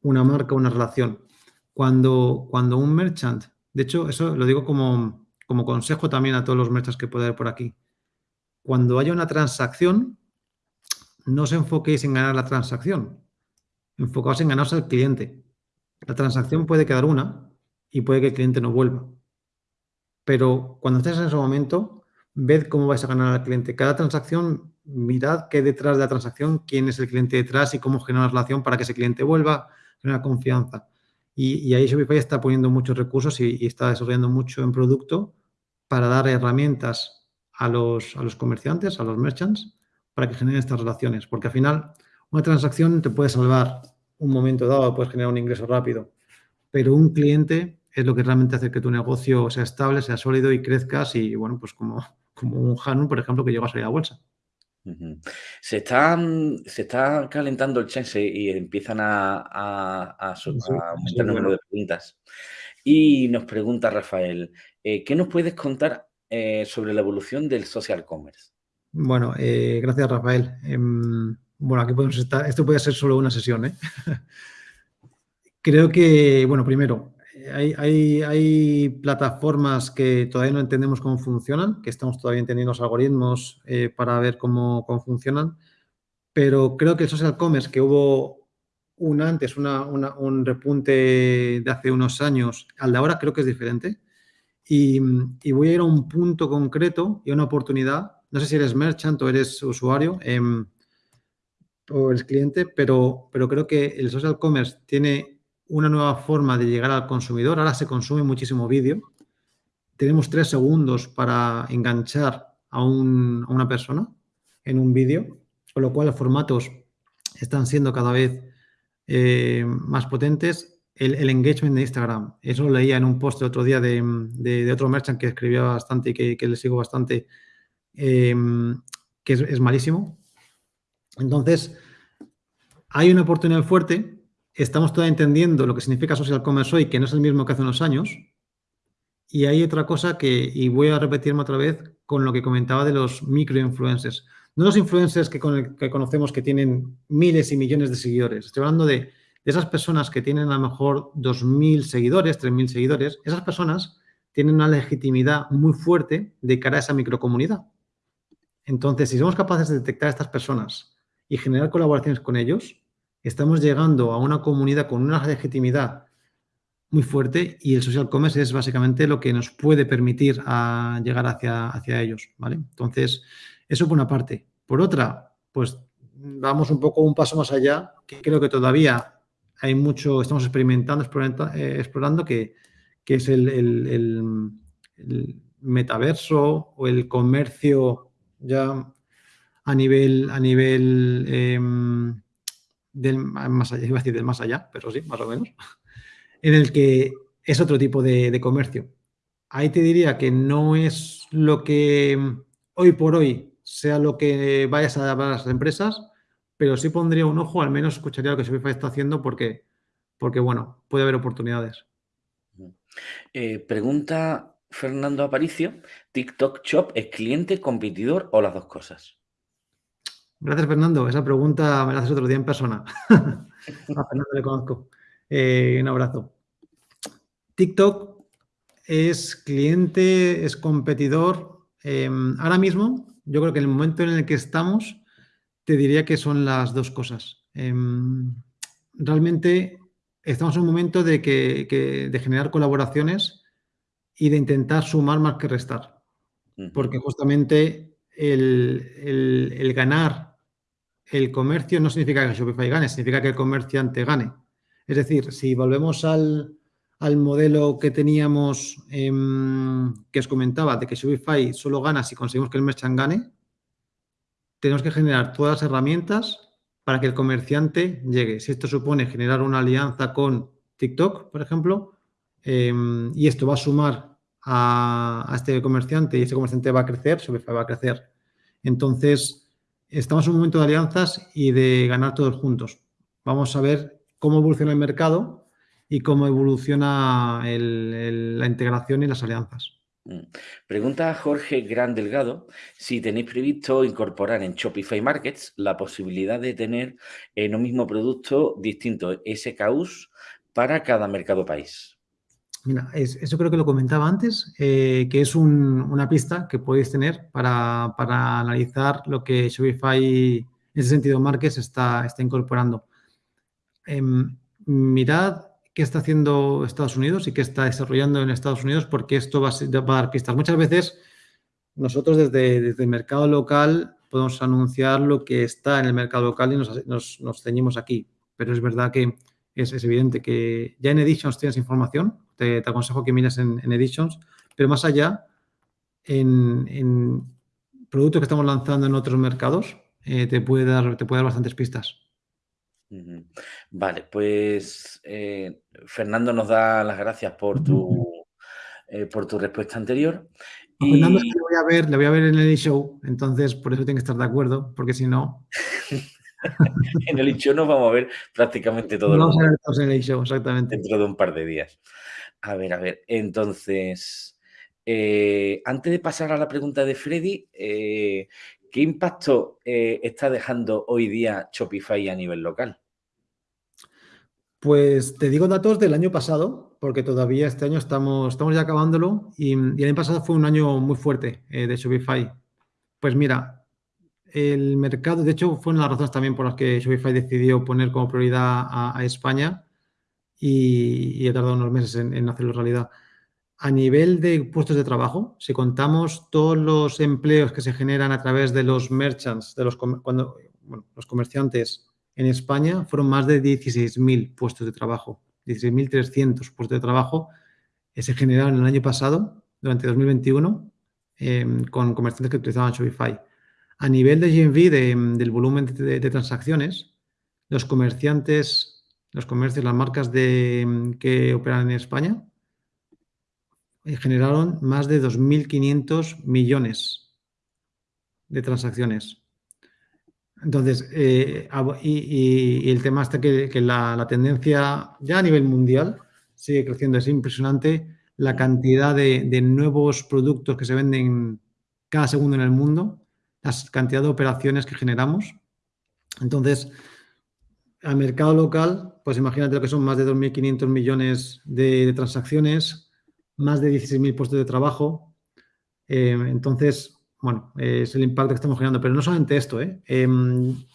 una marca, una relación. Cuando, cuando un merchant, de hecho, eso lo digo como, como consejo también a todos los merchants que pueda haber por aquí. Cuando haya una transacción, no os enfoquéis en ganar la transacción, enfocaos en ganarse al cliente. La transacción puede quedar una y puede que el cliente no vuelva. Pero cuando estés en ese momento, ved cómo vais a ganar al cliente. Cada transacción, mirad qué detrás de la transacción, quién es el cliente detrás y cómo generar una relación para que ese cliente vuelva, genera confianza. Y, ahí Shopify está poniendo muchos recursos y, está desarrollando mucho en producto para dar herramientas a los, a los comerciantes, a los merchants, para que generen estas relaciones. Porque al final, una transacción te puede salvar un momento dado, puedes generar un ingreso rápido, pero un cliente es lo que realmente hace que tu negocio sea estable, sea sólido y crezcas y, bueno, pues como, como un Hanun, por ejemplo, que llega a salir a bolsa. Se está, se está calentando el chat y empiezan a, aumentar el número de preguntas. Y nos pregunta Rafael, eh, ¿qué nos puedes contar eh, sobre la evolución del social commerce? Bueno, eh, gracias Rafael. Em, bueno, aquí podemos estar, esto puede ser solo una sesión. ¿eh? Creo que, bueno, primero, hay, hay, plataformas que todavía no entendemos cómo funcionan, que estamos todavía entendiendo los algoritmos eh, para ver cómo, cómo, funcionan, pero creo que el social commerce, que hubo un antes, una, un repunte de hace unos años, al de ahora creo que es diferente. Y, y, voy a ir a un punto concreto y a una oportunidad. No sé si eres merchant o eres usuario eh, o eres cliente, pero, pero creo que el social commerce tiene una nueva forma de llegar al consumidor. Ahora se consume muchísimo vídeo. Tenemos tres segundos para enganchar a, un, a una persona en un vídeo, con lo cual los formatos están siendo cada vez eh, más potentes. El, engagement de Instagram, eso lo leía en un post el otro día de, otro merchant que escribía bastante y que, le sigo bastante, eh, que es malísimo. Entonces, hay una oportunidad fuerte estamos todavía entendiendo lo que significa social commerce hoy, que no es el mismo que hace unos años. Y hay otra cosa que, y voy a repetirme otra vez con lo que comentaba de los microinfluencers. No los influencers que, con, que conocemos que tienen miles y millones de seguidores. Estoy hablando de, de esas personas que tienen a lo mejor 2.000 seguidores, 3.000 seguidores. Esas personas tienen una legitimidad muy fuerte de cara a esa microcomunidad. Entonces, si somos capaces de detectar a estas personas y generar colaboraciones con ellos, estamos llegando a una comunidad con una legitimidad muy fuerte y el social commerce es básicamente lo que nos puede permitir a llegar hacia, hacia ellos, ¿vale? Entonces, eso por una parte. Por otra, pues vamos un poco un paso más allá, que creo que todavía hay mucho, estamos experimentando, explorando, eh, explorando que, que, es el, el, el, metaverso o el comercio ya a nivel, a nivel eh, del más allá, iba a decir del más allá, pero sí, más o menos, en el que es otro tipo de, comercio. Ahí te diría que no es lo que hoy por hoy sea lo que vayas a dar a las empresas, pero sí pondría un ojo, al menos escucharía lo que Shopify está haciendo porque, porque bueno, puede haber oportunidades. Eh, pregunta Fernando Aparicio, ¿TikTok Shop es cliente, competidor o las dos cosas? Gracias, Fernando. Esa pregunta me la haces otro día en persona. a Fernando le conozco. Eh, un abrazo. TikTok es cliente, es competidor. Eh, ahora mismo, yo creo que en el momento en el que estamos, te diría que son las dos cosas. Eh, realmente estamos en un momento de, que, que, de generar colaboraciones y de intentar sumar más que restar. Porque justamente el, el, el ganar el comercio no significa que Shopify gane, significa que el comerciante gane. Es decir, si volvemos al, al modelo que teníamos, eh, que os comentaba, de que Shopify solo gana si conseguimos que el merchant gane, tenemos que generar todas las herramientas para que el comerciante llegue. Si esto supone generar una alianza con TikTok, por ejemplo, eh, y esto va a sumar a, a, este comerciante y este comerciante va a crecer, Shopify va a crecer. Entonces, estamos en un momento de alianzas y de ganar todos juntos. Vamos a ver cómo evoluciona el mercado y cómo evoluciona la integración y las alianzas. Mm. Pregunta Jorge Gran Delgado si tenéis previsto incorporar en Shopify Markets la posibilidad de tener en un mismo producto distintos SKUs para cada mercado país. Mira, es, eso creo que lo comentaba antes, eh, que es un, una pista que podéis tener para, analizar lo que Shopify, en ese sentido, Markets está, incorporando. Eh, mirad qué está haciendo Estados Unidos y qué está desarrollando en Estados Unidos, porque esto va a, dar pistas. Muchas veces nosotros desde, el mercado local podemos anunciar lo que está en el mercado local y nos ceñimos aquí, pero es verdad que es, es, evidente que ya en Editions tienes información, te, te aconsejo que mires en, en, Editions, pero más allá, en, en, productos que estamos lanzando en otros mercados, eh, te, puede dar, te puede dar bastantes pistas. Vale, pues eh, Fernando nos da las gracias por tu, eh, por tu respuesta anterior. A y... Fernando le voy a ver, le voy a ver en el show, entonces por eso tiene que estar de acuerdo, porque si no... en el show nos vamos a ver prácticamente todo Nos el vamos a ver en el show, exactamente. Dentro de un par de días. A ver, a ver, entonces, eh, antes de pasar a la pregunta de Freddy, eh, ¿qué impacto eh, está dejando hoy día Shopify a nivel local? Pues te digo datos del año pasado, porque todavía este año estamos, estamos ya acabándolo y, y el año pasado fue un año muy fuerte de Shopify. Pues mira, el mercado, de hecho, fue una de las razones también por las que Shopify decidió poner como prioridad a, España y, y, ha tardado unos meses en, en, hacerlo realidad. A nivel de puestos de trabajo, si contamos todos los empleos que se generan a través de los merchants, de los, cuando, los comerciantes en España fueron más de 16.000 puestos de trabajo, 16.300 puestos de trabajo que se generaron el año pasado, durante 2021, eh, con comerciantes que utilizaban Shopify. A nivel de GMV, de, del volumen de, transacciones, los comerciantes, los comercios, las marcas que operan en España, eh, generaron más de 2.500 millones de transacciones. Entonces, eh, y, el tema está que, la, tendencia ya a nivel mundial sigue creciendo. Es impresionante la cantidad de, nuevos productos que se venden cada segundo en el mundo, la cantidad de operaciones que generamos. Entonces, al mercado local, pues imagínate lo que son más de 2.500 millones de, transacciones, más de 16.000 puestos de trabajo. Eh, entonces, bueno, es el impacto que estamos generando. Pero no solamente esto, ¿eh? eh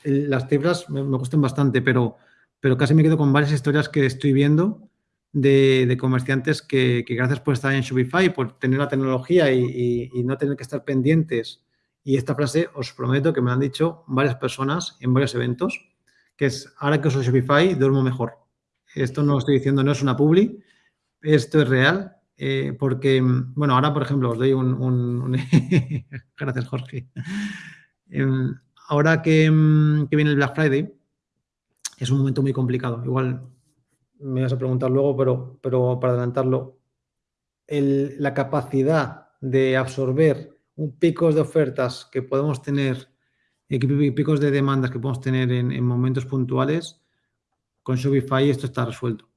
las cifras me, gustan bastante, pero, pero casi me quedo con varias historias que estoy viendo de, comerciantes que, gracias por estar en Shopify, por tener la tecnología y, no tener que estar pendientes. Y esta frase os prometo que me la han dicho varias personas en varios eventos, que es, ahora que uso Shopify, duermo mejor. Esto no lo estoy diciendo, no es una publi, esto es real eh, porque, bueno, ahora, por ejemplo, os doy un... un, Gracias, Jorge. Eh, ahora que, que, viene el Black Friday, es un momento muy complicado. Igual me vas a preguntar luego, pero, pero para adelantarlo, el, la capacidad de absorber picos de ofertas que podemos tener, picos de demandas que podemos tener en, en momentos puntuales, con Shopify esto está resuelto.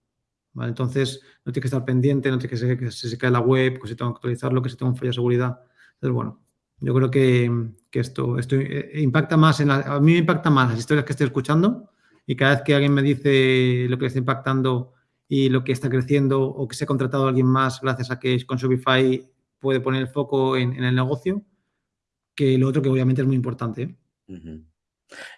¿vale? Entonces, no tienes que estar pendiente, no tienes que que se, cae la web, que se tenga que actualizarlo, que se tenga un fallo de seguridad. Entonces, bueno, yo creo que, que esto, esto eh, impacta más, en la, a mí me impacta más las historias que estoy escuchando y cada vez que alguien me dice lo que está impactando y lo que está creciendo o que se ha contratado a alguien más gracias a que con Shopify puede poner el foco en, en el negocio, que lo otro que obviamente es muy importante. ¿eh? Uh -huh.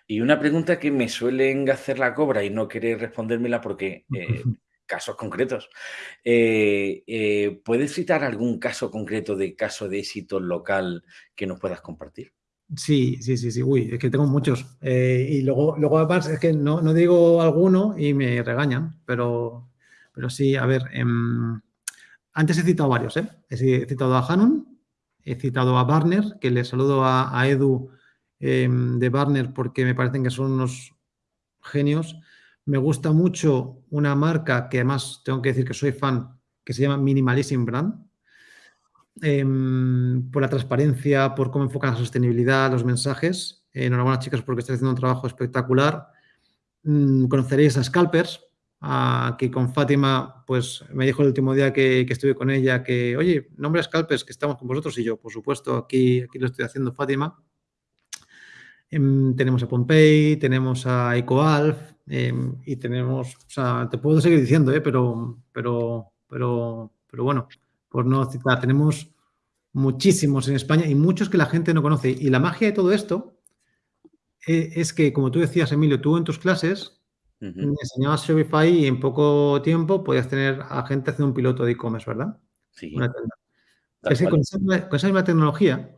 Y una pregunta que me suelen hacer la cobra y no querer respondérmela porque eh, casos concretos. Eh, eh, ¿Puedes citar algún caso concreto de caso de éxito local que nos puedas compartir? Sí, sí, sí, sí. Uy, es que tengo muchos. Y luego, luego además, es que no, no, digo alguno y me regañan, pero, pero sí, a ver. Eh, antes he citado varios, ¿eh? He citado a Hanun, he citado a Barner, que le saludo a, Edu de Barner porque me parecen que son unos genios. Me gusta mucho una marca que además tengo que decir que soy fan, que se llama Minimalism Brand. Eh, por la transparencia, por cómo enfocan la sostenibilidad, los mensajes. Enhorabuena, chicas, porque estáis haciendo un trabajo espectacular. Mm, conoceréis a Scalpers, a, que con Fátima, pues me dijo el último día que, estuve con ella que, oye, nombre a Scalpers, que estamos con vosotros. Y yo, por supuesto, aquí, aquí lo estoy haciendo, Fátima. Eh, tenemos a Pompey, tenemos a EcoAlf, eh, y tenemos, o sea, te puedo seguir diciendo, ¿eh? pero, pero, pero, pero bueno, por no citar, tenemos muchísimos en España y muchos que la gente no conoce. Y la magia de todo esto eh, es que, como tú decías, Emilio, tú en tus clases uh -huh. me enseñabas Shopify y en poco tiempo podías tener a gente haciendo un piloto de e-commerce, ¿verdad? Sí. Una. Es que con esa, con esa misma tecnología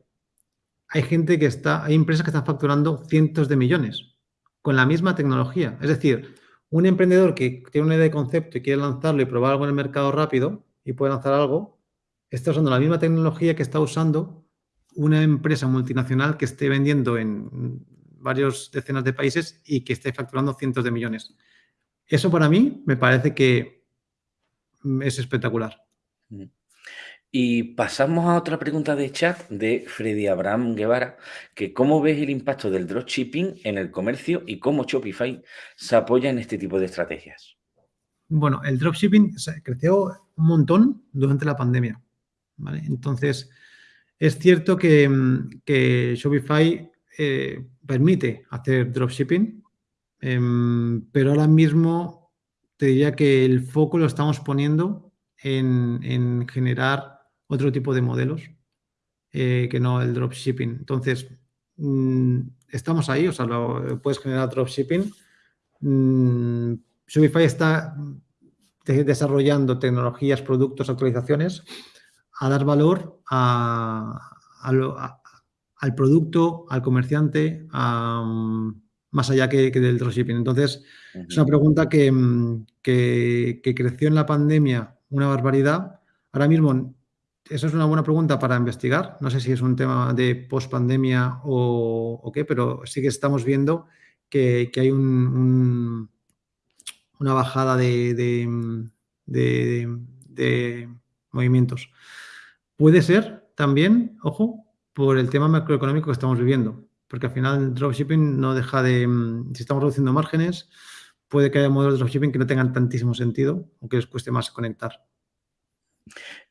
hay gente que está, hay empresas que están facturando cientos de millones con la misma tecnología. Es decir, un emprendedor que tiene una idea de concepto y quiere lanzarlo y probar algo en el mercado rápido y puede lanzar algo, está usando la misma tecnología que está usando una empresa multinacional que esté vendiendo en varios decenas de países y que esté facturando cientos de millones. Eso para mí me parece que es espectacular. Y pasamos a otra pregunta de chat de Freddy Abraham Guevara, que cómo ves el impacto del dropshipping en el comercio y cómo Shopify se apoya en este tipo de estrategias. Bueno, el dropshipping creció un montón durante la pandemia. Entonces, es cierto que, mm, Shopify eh, permite hacer dropshipping, em, pero ahora mismo te diría que el foco lo estamos poniendo en generar otro tipo de modelos eh, que no el dropshipping. Entonces, mm, estamos ahí, o sea, lo, puedes generar dropshipping. Mm, Shopify está desarrollando tecnologías, productos, actualizaciones a dar valor al producto, al comerciante, más allá que, del dropshipping. Entonces, es una pregunta que, que, que creció en la pandemia una barbaridad. Ahora mismo eso es una buena pregunta para investigar. No sé si es un tema de post-pandemia o, qué, pero sí que estamos viendo que, hay una bajada de, movimientos. Puede ser también, ojo, por el tema macroeconómico que estamos viviendo, porque al final el dropshipping no deja de, si estamos reduciendo márgenes, puede que haya modelos de dropshipping que no tengan tantísimo sentido o que les cueste más conectar.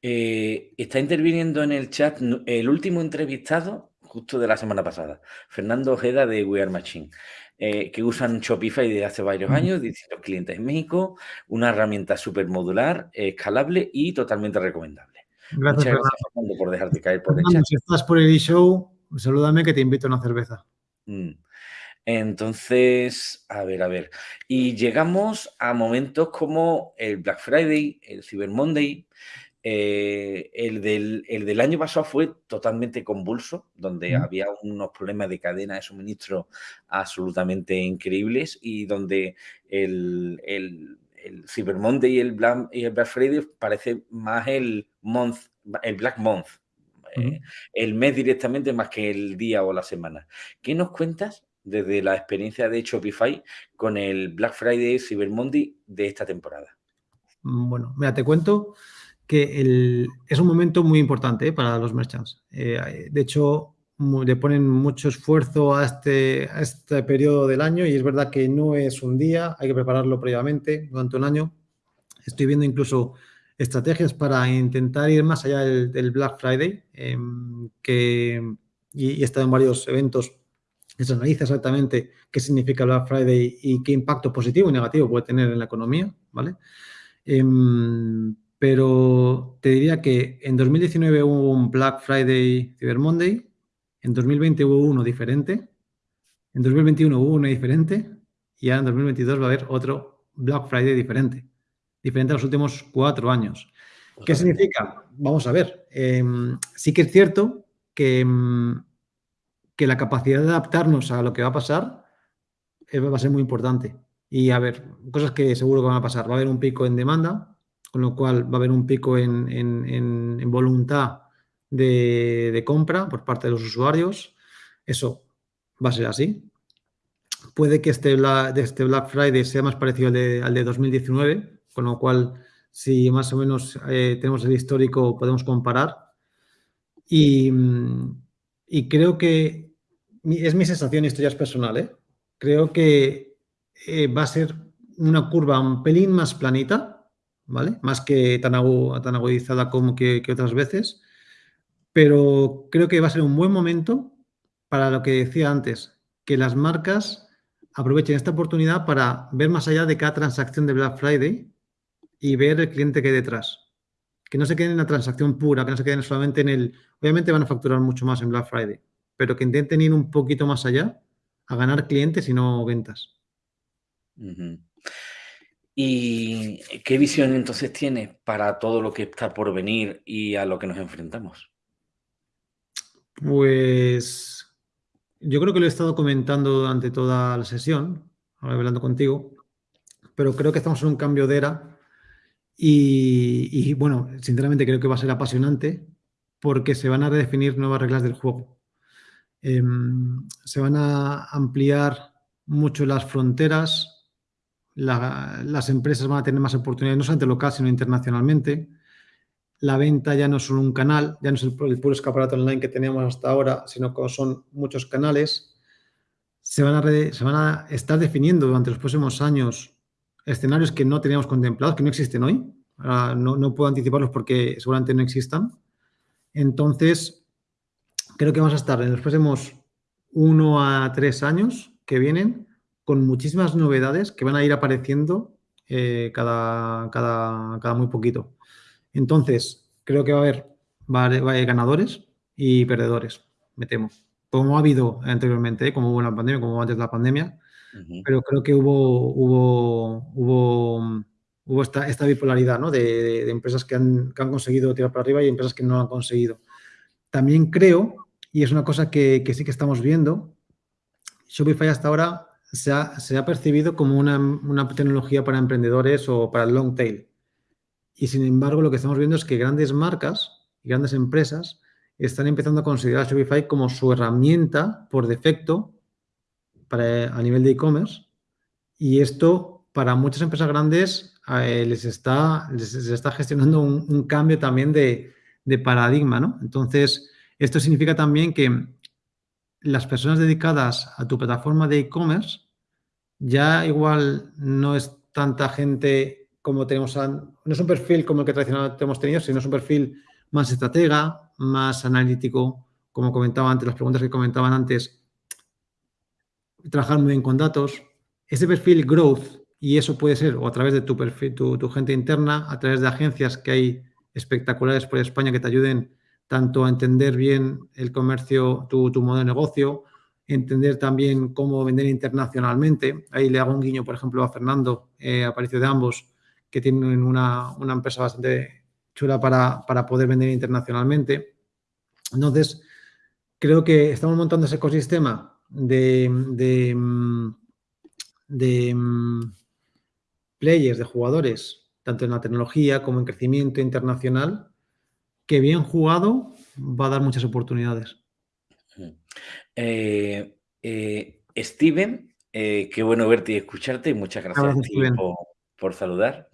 Eh, está interviniendo en el chat el último entrevistado, justo de la semana pasada, Fernando Ojeda de We Are Machine, eh, que usan Shopify desde hace varios años, distintos clientes en México, una herramienta súper modular, escalable y totalmente recomendable. Gracias, Fernando, por dejarte caer por el chat. Si estás por el e-show, salúdame que te invito a una cerveza. Mm. Entonces, a ver, a ver. Y llegamos a momentos como el Black Friday, el Cyber Monday, eh, el, del, año pasado fue totalmente convulso, donde había unos problemas de cadena de suministro absolutamente increíbles y donde el, el, Cyber Monday y el, Black, y el Black Friday parece más el, month, el Black Month, eh, el mes directamente más que el día o la semana. ¿Qué nos cuentas desde la experiencia de Shopify con el Black Friday, Cyber Monday de esta temporada? Bueno, mira, te cuento que es un momento muy importante eh, para los merchants. Eh, de hecho, le ponen mucho esfuerzo a este, a este periodo del año y es verdad que no es un día, hay que prepararlo previamente durante un año. Estoy viendo incluso estrategias para intentar ir más allá del, Black Friday, em, que, y, he estado en varios eventos que se analiza exactamente qué significa Black Friday y qué impacto positivo y negativo puede tener en la economía, ¿vale? Em, pero te diría que en 2019 hubo un Black Friday Cyber Monday, en 2020 hubo uno diferente, en 2021 hubo uno diferente y ahora en 2022 va a haber otro Black Friday diferente, diferente a los últimos cuatro años. ¿Qué significa? Vamos a ver. Em, sí que es cierto que, em, que la capacidad de adaptarnos a lo que va a pasar eh, va a ser muy importante. Y a ver, cosas que seguro que van a pasar. Va a haber un pico en demanda, con lo cual va a haber un pico en, voluntad de, compra por parte de los usuarios. Eso va a ser así. Puede que este, este Black Friday sea más parecido al de, 2019, con lo cual, si más o menos eh, tenemos el histórico, podemos comparar. Y, creo que es mi sensación, y esto ya es personal, ¿eh? creo que eh, va a ser una curva un pelín más planita, ¿vale? Más que tan, tan agudizada como que, otras veces, pero creo que va a ser un buen momento para lo que decía antes, que las marcas aprovechen esta oportunidad para ver más allá de cada transacción de Black Friday y ver el cliente que hay detrás. Que no se queden en la transacción pura, que no se queden solamente en el... Obviamente van a facturar mucho más en Black Friday, pero que intenten ir un poquito más allá a ganar clientes y no ventas. ¿Y qué visión entonces tienes para todo lo que está por venir y a lo que nos enfrentamos? Pues yo creo que lo he estado comentando durante toda la sesión, hablando contigo, pero creo que estamos en un cambio de era y, bueno, sinceramente creo que va a ser apasionante porque se van a redefinir nuevas reglas del juego. Em, se van a ampliar mucho las fronteras, las empresas van a tener más oportunidades, no solamente local, sino internacionalmente. la venta ya no es solo un canal, ya no es el, puro escaparate online que teníamos hasta ahora, sino que son muchos canales. Se van, a se van a estar definiendo durante los próximos años escenarios que no teníamos contemplados, que no existen hoy. no, no puedo anticiparlos porque seguramente no existan. Entonces, creo que vamos a estar en los próximos uno a tres años que vienen con muchísimas novedades que van a ir apareciendo eh, cada, cada, cada, muy poquito. Entonces, creo que va a haber, va a haber, ganadores y perdedores, me temo. Como ha habido anteriormente, ¿eh? como hubo en la pandemia, como antes de la pandemia, pero creo que hubo, hubo, hubo, hubo esta, esta bipolaridad ¿no? de, empresas que han, que han, conseguido tirar para arriba y empresas que no han conseguido. También creo, y es una cosa que, que sí que estamos viendo, Shopify hasta ahora se ha, se ha percibido como una, una, tecnología para emprendedores o para el long tail. Y sin embargo, lo que estamos viendo es que grandes marcas y grandes empresas están empezando a considerar Shopify como su herramienta por defecto a nivel de e-commerce. Y esto, para muchas empresas grandes, eh, les, está, les, está gestionando un, un cambio también de, de paradigma, ¿no? Entonces, esto significa también que las personas dedicadas a tu plataforma de e-commerce ya igual no es tanta gente como tenemos, no es un perfil como el que tradicionalmente hemos tenido, sino es un perfil más estratega, más analítico, como comentaba antes, las preguntas que comentaban antes, trabajar muy bien con datos. Ese perfil growth, y eso puede ser o a través de tu, perfil, tu, tu gente interna, a través de agencias que hay espectaculares por España que te ayuden tanto a entender bien el comercio, tu, tu modo de negocio, entender también cómo vender internacionalmente. Ahí le hago un guiño, por ejemplo, a Fernando, eh, Aparicio de ambos, que tienen una, una empresa bastante chula para, para, poder vender internacionalmente. Entonces, creo que estamos montando ese ecosistema de, de, de players, de jugadores, tanto en la tecnología como en crecimiento internacional, que bien jugado va a dar muchas oportunidades. Eh, eh, Steven, eh, qué bueno verte y escucharte. Muchas gracias, gracias por, por, saludar.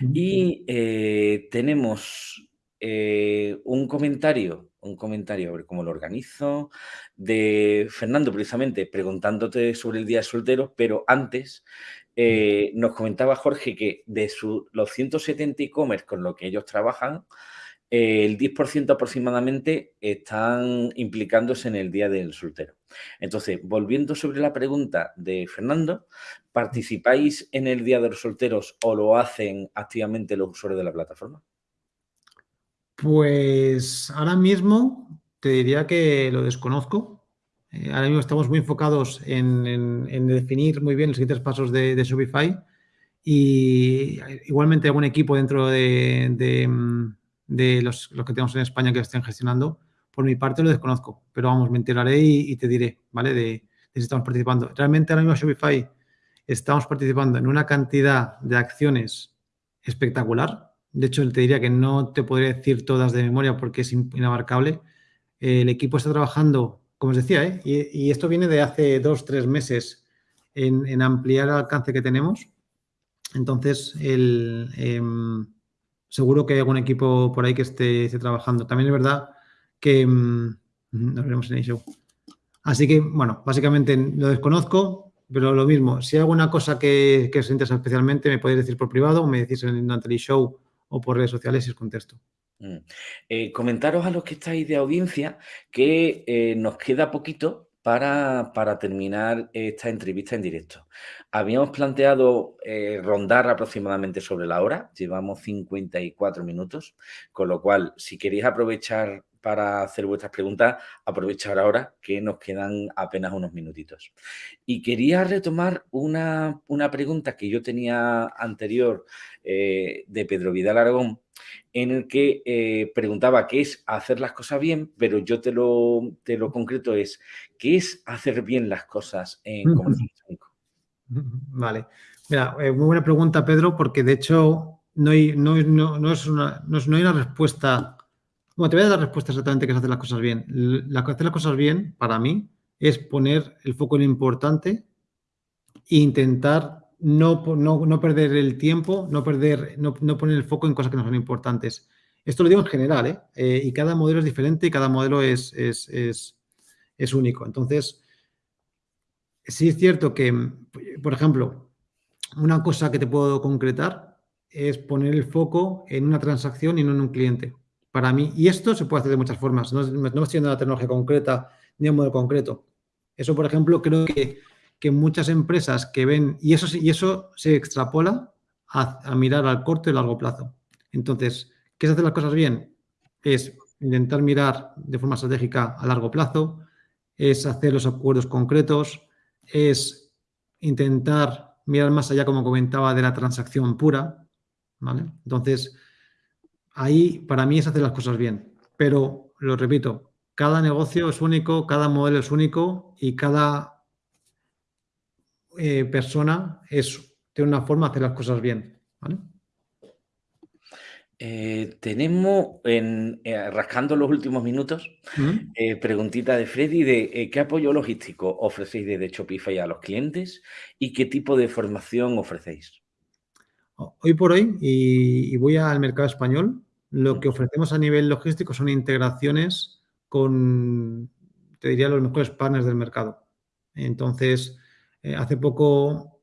Y eh, tenemos eh, un comentario, un comentario, a ver cómo lo organizo, de Fernando, precisamente, preguntándote sobre el Día de Soltero, pero antes eh, nos comentaba Jorge que de su, los 170 e-commerce con los que ellos trabajan, el 10% aproximadamente están implicándose en el Día del Soltero. Entonces, volviendo sobre la pregunta de Fernando, ¿participáis en el Día de los Solteros o lo hacen activamente los usuarios de la plataforma? Pues ahora mismo te diría que lo desconozco. Eh, ahora mismo estamos muy enfocados en, definir muy bien los siguientes pasos de, Shopify y igualmente algún equipo dentro de, mm, los, que tenemos en España que estén gestionando. Por mi parte lo desconozco, pero vamos, me enteraré y, y te diré, ¿vale? De, si estamos participando. Realmente ahora mismo Shopify estamos participando en una cantidad de acciones espectacular. De hecho, te diría que no te podría decir todas de memoria porque es inabarcable. El equipo está trabajando, como os decía, ¿eh? y, esto viene de hace dos, tres meses en, ampliar el alcance que tenemos. Entonces, eh, seguro que hay algún equipo por ahí que esté, trabajando. También es verdad que mmm, nos veremos en el show. Así que, bueno, básicamente lo desconozco, pero lo mismo, si hay alguna cosa que, que os interesa especialmente, me podéis decir por privado, o me decís en el show o por redes sociales y os contesto. Mm. Eh, comentaros a los que estáis de audiencia que eh, nos queda poquito para, para, terminar esta entrevista en directo. Habíamos planteado eh, rondar aproximadamente sobre la hora, llevamos 54 minutos, con lo cual, si queréis aprovechar para hacer vuestras preguntas, aprovechar ahora que nos quedan apenas unos minutitos. Y quería retomar una, una pregunta que yo tenía anterior eh, de Pedro Vidal Aragón, en el que eh, preguntaba qué es hacer las cosas bien, pero yo te lo, te lo concreto es, ¿qué es hacer bien las cosas en comercio electrónico? Vale. Mira, eh, muy buena pregunta, Pedro, porque de hecho no hay, no, no, no es una, no, no hay una respuesta bueno, te voy a dar respuesta exactamente que es hacer las cosas bien. La, hacer las cosas bien, para mí, es poner el foco en lo importante e intentar no, no, no perder el tiempo, no, perder, no, no, poner el foco en cosas que no son importantes. Esto lo digo en general, ¿eh? Eh, y cada modelo es diferente y cada modelo es, es, es, es único. Entonces, sí es cierto que, por ejemplo, una cosa que te puedo concretar es poner el foco en una transacción y no en un cliente. Para mí, y esto se puede hacer de muchas formas, no, no estoy en una tecnología concreta ni un modelo concreto. Eso, por ejemplo, creo que, que muchas empresas que ven, y eso, y eso se extrapola a, a mirar al corto y largo plazo. Entonces, ¿qué es hacer las cosas bien? Es intentar mirar de forma estratégica a largo plazo, es hacer los acuerdos concretos, es intentar mirar más allá, como comentaba, de la transacción pura, ¿vale? Entonces, ahí para mí es hacer las cosas bien, pero lo repito, cada negocio es único, cada modelo es único y cada eh, persona es, tiene una forma de hacer las cosas bien, ¿vale? Eh, tenemos, en, eh, rascando los últimos minutos, eh, preguntita de Freddy de ¿qué apoyo logístico ofrecéis desde Shopify a los clientes y qué tipo de formación ofrecéis? Hoy por hoy, y, y voy al mercado español, lo que ofrecemos a nivel logístico son integraciones con, te diría, los mejores partners del mercado. Entonces, eh, hace poco,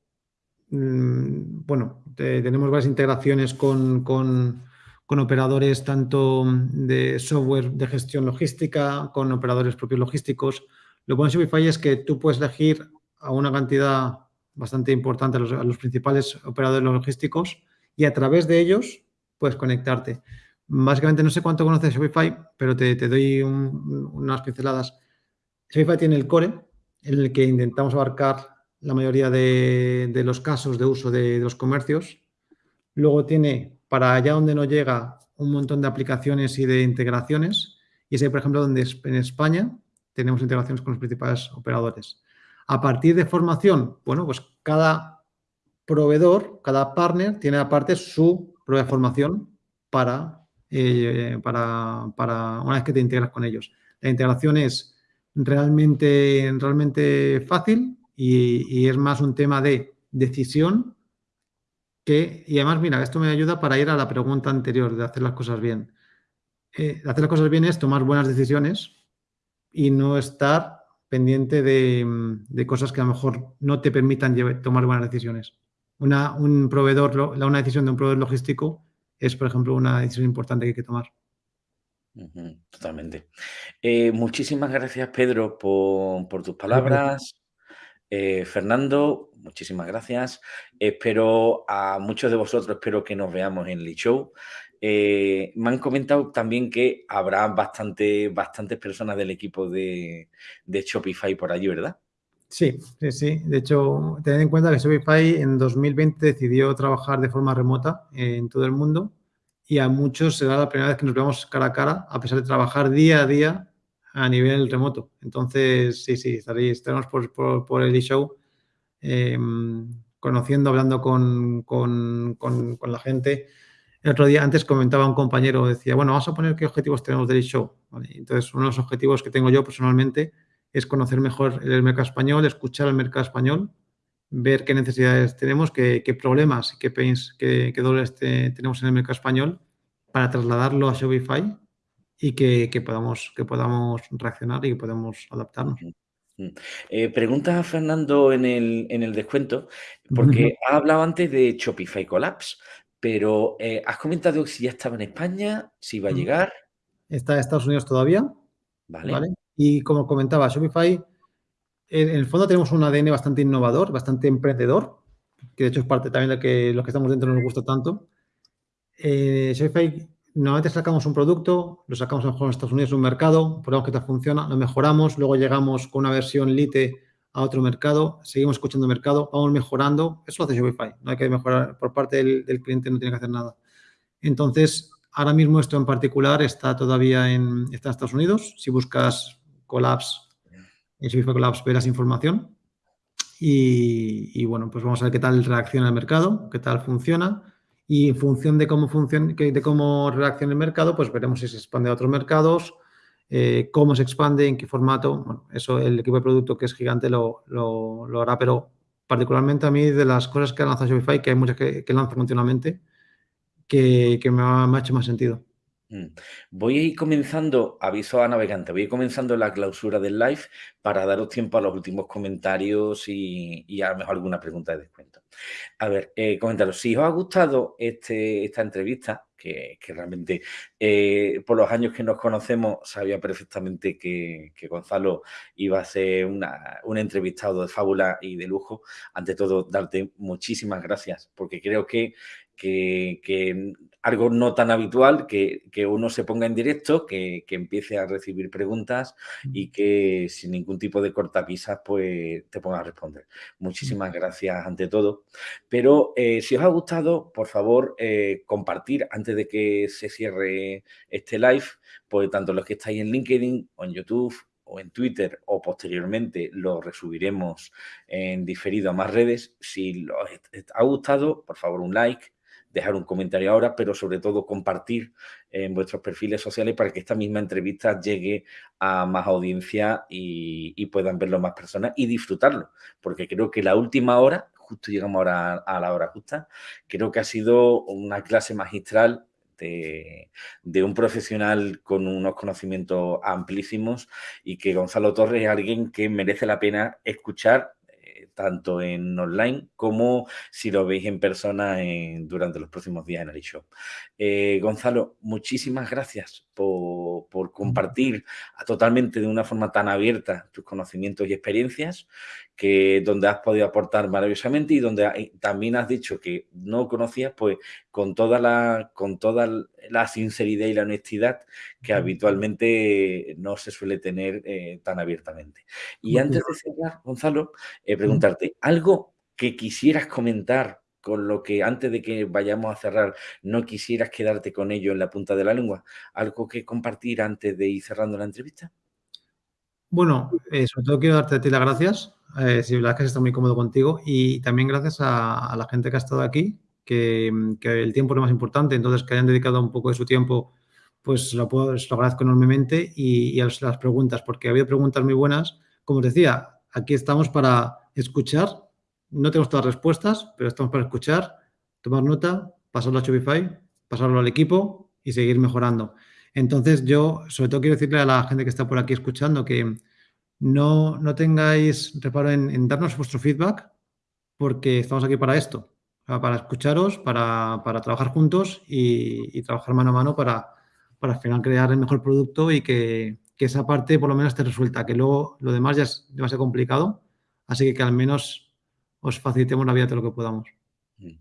mm, bueno, te- tenemos varias integraciones con, con- con operadores tanto de software de gestión logística, con operadores propios logísticos. Lo bueno de Shopify es que tú puedes elegir a una cantidad bastante importante a los, a los principales operadores logísticos y a través de ellos puedes conectarte. Básicamente, no sé cuánto conoces Shopify, pero te, te doy un- unas pinceladas. Shopify tiene el core en el que intentamos abarcar la mayoría de, de los casos de uso de, de los comercios. Luego tiene para allá donde no llega un montón de aplicaciones y de integraciones. Y es ahí, por ejemplo, donde en España tenemos integraciones con los principales operadores. A partir de formación, bueno, pues cada proveedor, cada partner tiene aparte su propia formación para, eh, para, para una vez que te integras con ellos. La integración es realmente, realmente fácil y, es más un tema de decisión que, y además, mira, esto me ayuda para ir a la pregunta anterior de hacer las cosas bien. Eh, hacer las cosas bien es tomar buenas decisiones y no estar pendiente de, mm, de cosas que a lo mejor no te permitan llevar- tomar buenas decisiones. Una, un proveedor, una decisión de un proveedor logístico es, por ejemplo, una decisión importante que hay que tomar. Totalmente. Eh, muchísimas gracias, Pedro, por, por tus palabras. Eh, Fernando, muchísimas gracias. Espero a muchos de vosotros, espero que nos veamos en el show. Eh, me han comentado también que habrá bastante, bastantes personas del equipo de, Shopify por allí, ¿verdad? Sí, sí, sí. De hecho, tened en cuenta que Shopify en 2020 decidió trabajar de forma remota en todo el mundo y a muchos será la primera vez que nos veamos cara a cara, a pesar de trabajar día a día a nivel remoto. Entonces, sí, sí, estaremos por, por, el show eh, conociendo, hablando con, con, con, la gente. El otro día, antes comentaba un compañero, decía, bueno, vamos a poner qué objetivos tenemos del show. ¿Vale? Entonces, uno de los objetivos que tengo yo personalmente es conocer mejor el mercado español, escuchar el mercado español, ver qué necesidades tenemos, qué, qué problemas, qué pains, qué, qué dolores te, tenemos en el mercado español para trasladarlo a Shopify y que, que, podamos, que podamos reaccionar y que podamos adaptarnos. Eh, pregunta a Fernando en el, en el descuento, porque ha hablado antes de Shopify Collapse, pero eh, has comentado si ya estaba en España, si va a llegar. Está en Estados Unidos todavía. Vale. ¿vale? Y como comentaba, Shopify, en el fondo tenemos un ADN bastante innovador, bastante emprendedor, que de hecho es parte también de que los que estamos dentro nos gusta tanto. Eh, Shopify, normalmente sacamos un producto, lo sacamos a lo mejor en Estados Unidos en un mercado, probamos que tal funciona, lo mejoramos, luego llegamos con una versión Lite a otro mercado, seguimos escuchando mercado, vamos mejorando. Eso lo hace Shopify, no hay que mejorar por parte del, cliente, no tiene que hacer nada. Entonces, ahora mismo esto en particular está todavía en, está en Estados Unidos. Si buscas Collapse, en Shopify Collapse verás información. Y, bueno, pues vamos a ver qué tal reacciona el mercado, qué tal funciona. Y en función de cómo, funciona, de cómo reacciona el mercado, pues veremos si se expande a otros mercados, eh, cómo se expande, en qué formato. Bueno, eso el equipo de producto que es gigante lo, lo, hará, pero particularmente a mí de las cosas que ha lanzado Shopify, que hay muchas que, que lanza continuamente, que, me, ha, hecho más sentido. Mm. Voy a ir comenzando, aviso a navegantes, voy a ir comenzando la clausura del live para daros tiempo a los últimos comentarios y, y a lo mejor alguna pregunta de descuento. A ver, eh, comentaros, si os ha gustado este, esta entrevista, que, realmente eh, por los años que nos conocemos sabía perfectamente que, Gonzalo iba a ser un entrevistado de fábula y de lujo. Ante todo, darte muchísimas gracias, porque creo que, que algo no tan habitual, que, uno se ponga en directo, que, empiece a recibir preguntas y que sin ningún tipo de cortapisas pues te ponga a responder. Muchísimas gracias ante todo. Pero eh, si os ha gustado, por favor, eh, compartir antes de que se cierre este live, pues tanto los que estáis en LinkedIn o en YouTube o en Twitter o posteriormente lo resubiremos en diferido a más redes. Si os ha gustado, por favor, un like, dejar un comentario ahora, pero sobre todo compartir en vuestros perfiles sociales para que esta misma entrevista llegue a más audiencia y, puedan verlo más personas y disfrutarlo, porque creo que la última hora, justo llegamos ahora a la hora justa, creo que ha sido una clase magistral de, de, un profesional con unos conocimientos amplísimos y que Gonzalo Torres es alguien que merece la pena escuchar tanto en online como si lo veis en persona durante los próximos días en Arishow. Eh, Gonzalo, muchísimas gracias por, compartir totalmente de una forma tan abierta tus conocimientos y experiencias, que donde has podido aportar maravillosamente y donde también has dicho que no conocías, pues con toda la, con toda la sinceridad y la honestidad que habitualmente no se suele tener eh, tan abiertamente. Y antes de cerrar, Gonzalo, eh, preguntarte, ¿algo que quisieras comentar con lo que antes de que vayamos a cerrar no quisieras quedarte con ello en la punta de la lengua? ¿Algo que compartir antes de ir cerrando la entrevista? Bueno, eh, sobre todo quiero darte a ti las gracias. Eh, si la verdad es que está muy cómodo contigo y también gracias a, la gente que ha estado aquí, que, el tiempo es lo más importante, entonces que hayan dedicado un poco de su tiempo, pues lo, puedo, lo agradezco enormemente y, a las preguntas, porque ha habido preguntas muy buenas. Como os decía, aquí estamos para escuchar no tenemos todas las respuestas, pero estamos para escuchar, tomar nota, pasarlo a Shopify, pasarlo al equipo y seguir mejorando. Entonces, yo sobre todo quiero decirle a la gente que está por aquí escuchando que no, no tengáis reparo en, darnos vuestro feedback porque estamos aquí para esto, para escucharos, para, trabajar juntos y, trabajar mano a mano para, para al final crear el mejor producto y que, que esa parte por lo menos te resuelta, que luego lo demás ya es demasiado complicado, así que que al menos os facilitemos la vida todo lo que podamos. Mm.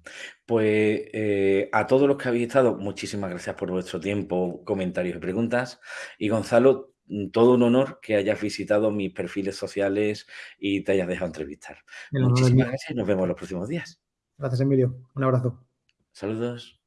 Pues eh, a todos los que habéis estado, muchísimas gracias por vuestro tiempo, comentarios y preguntas. Y Gonzalo, mm, todo un honor que hayas visitado mis perfiles sociales y te hayas dejado entrevistar. muchísimas gracias y nos vemos los próximos días. Gracias, Emilio. Un abrazo. Saludos.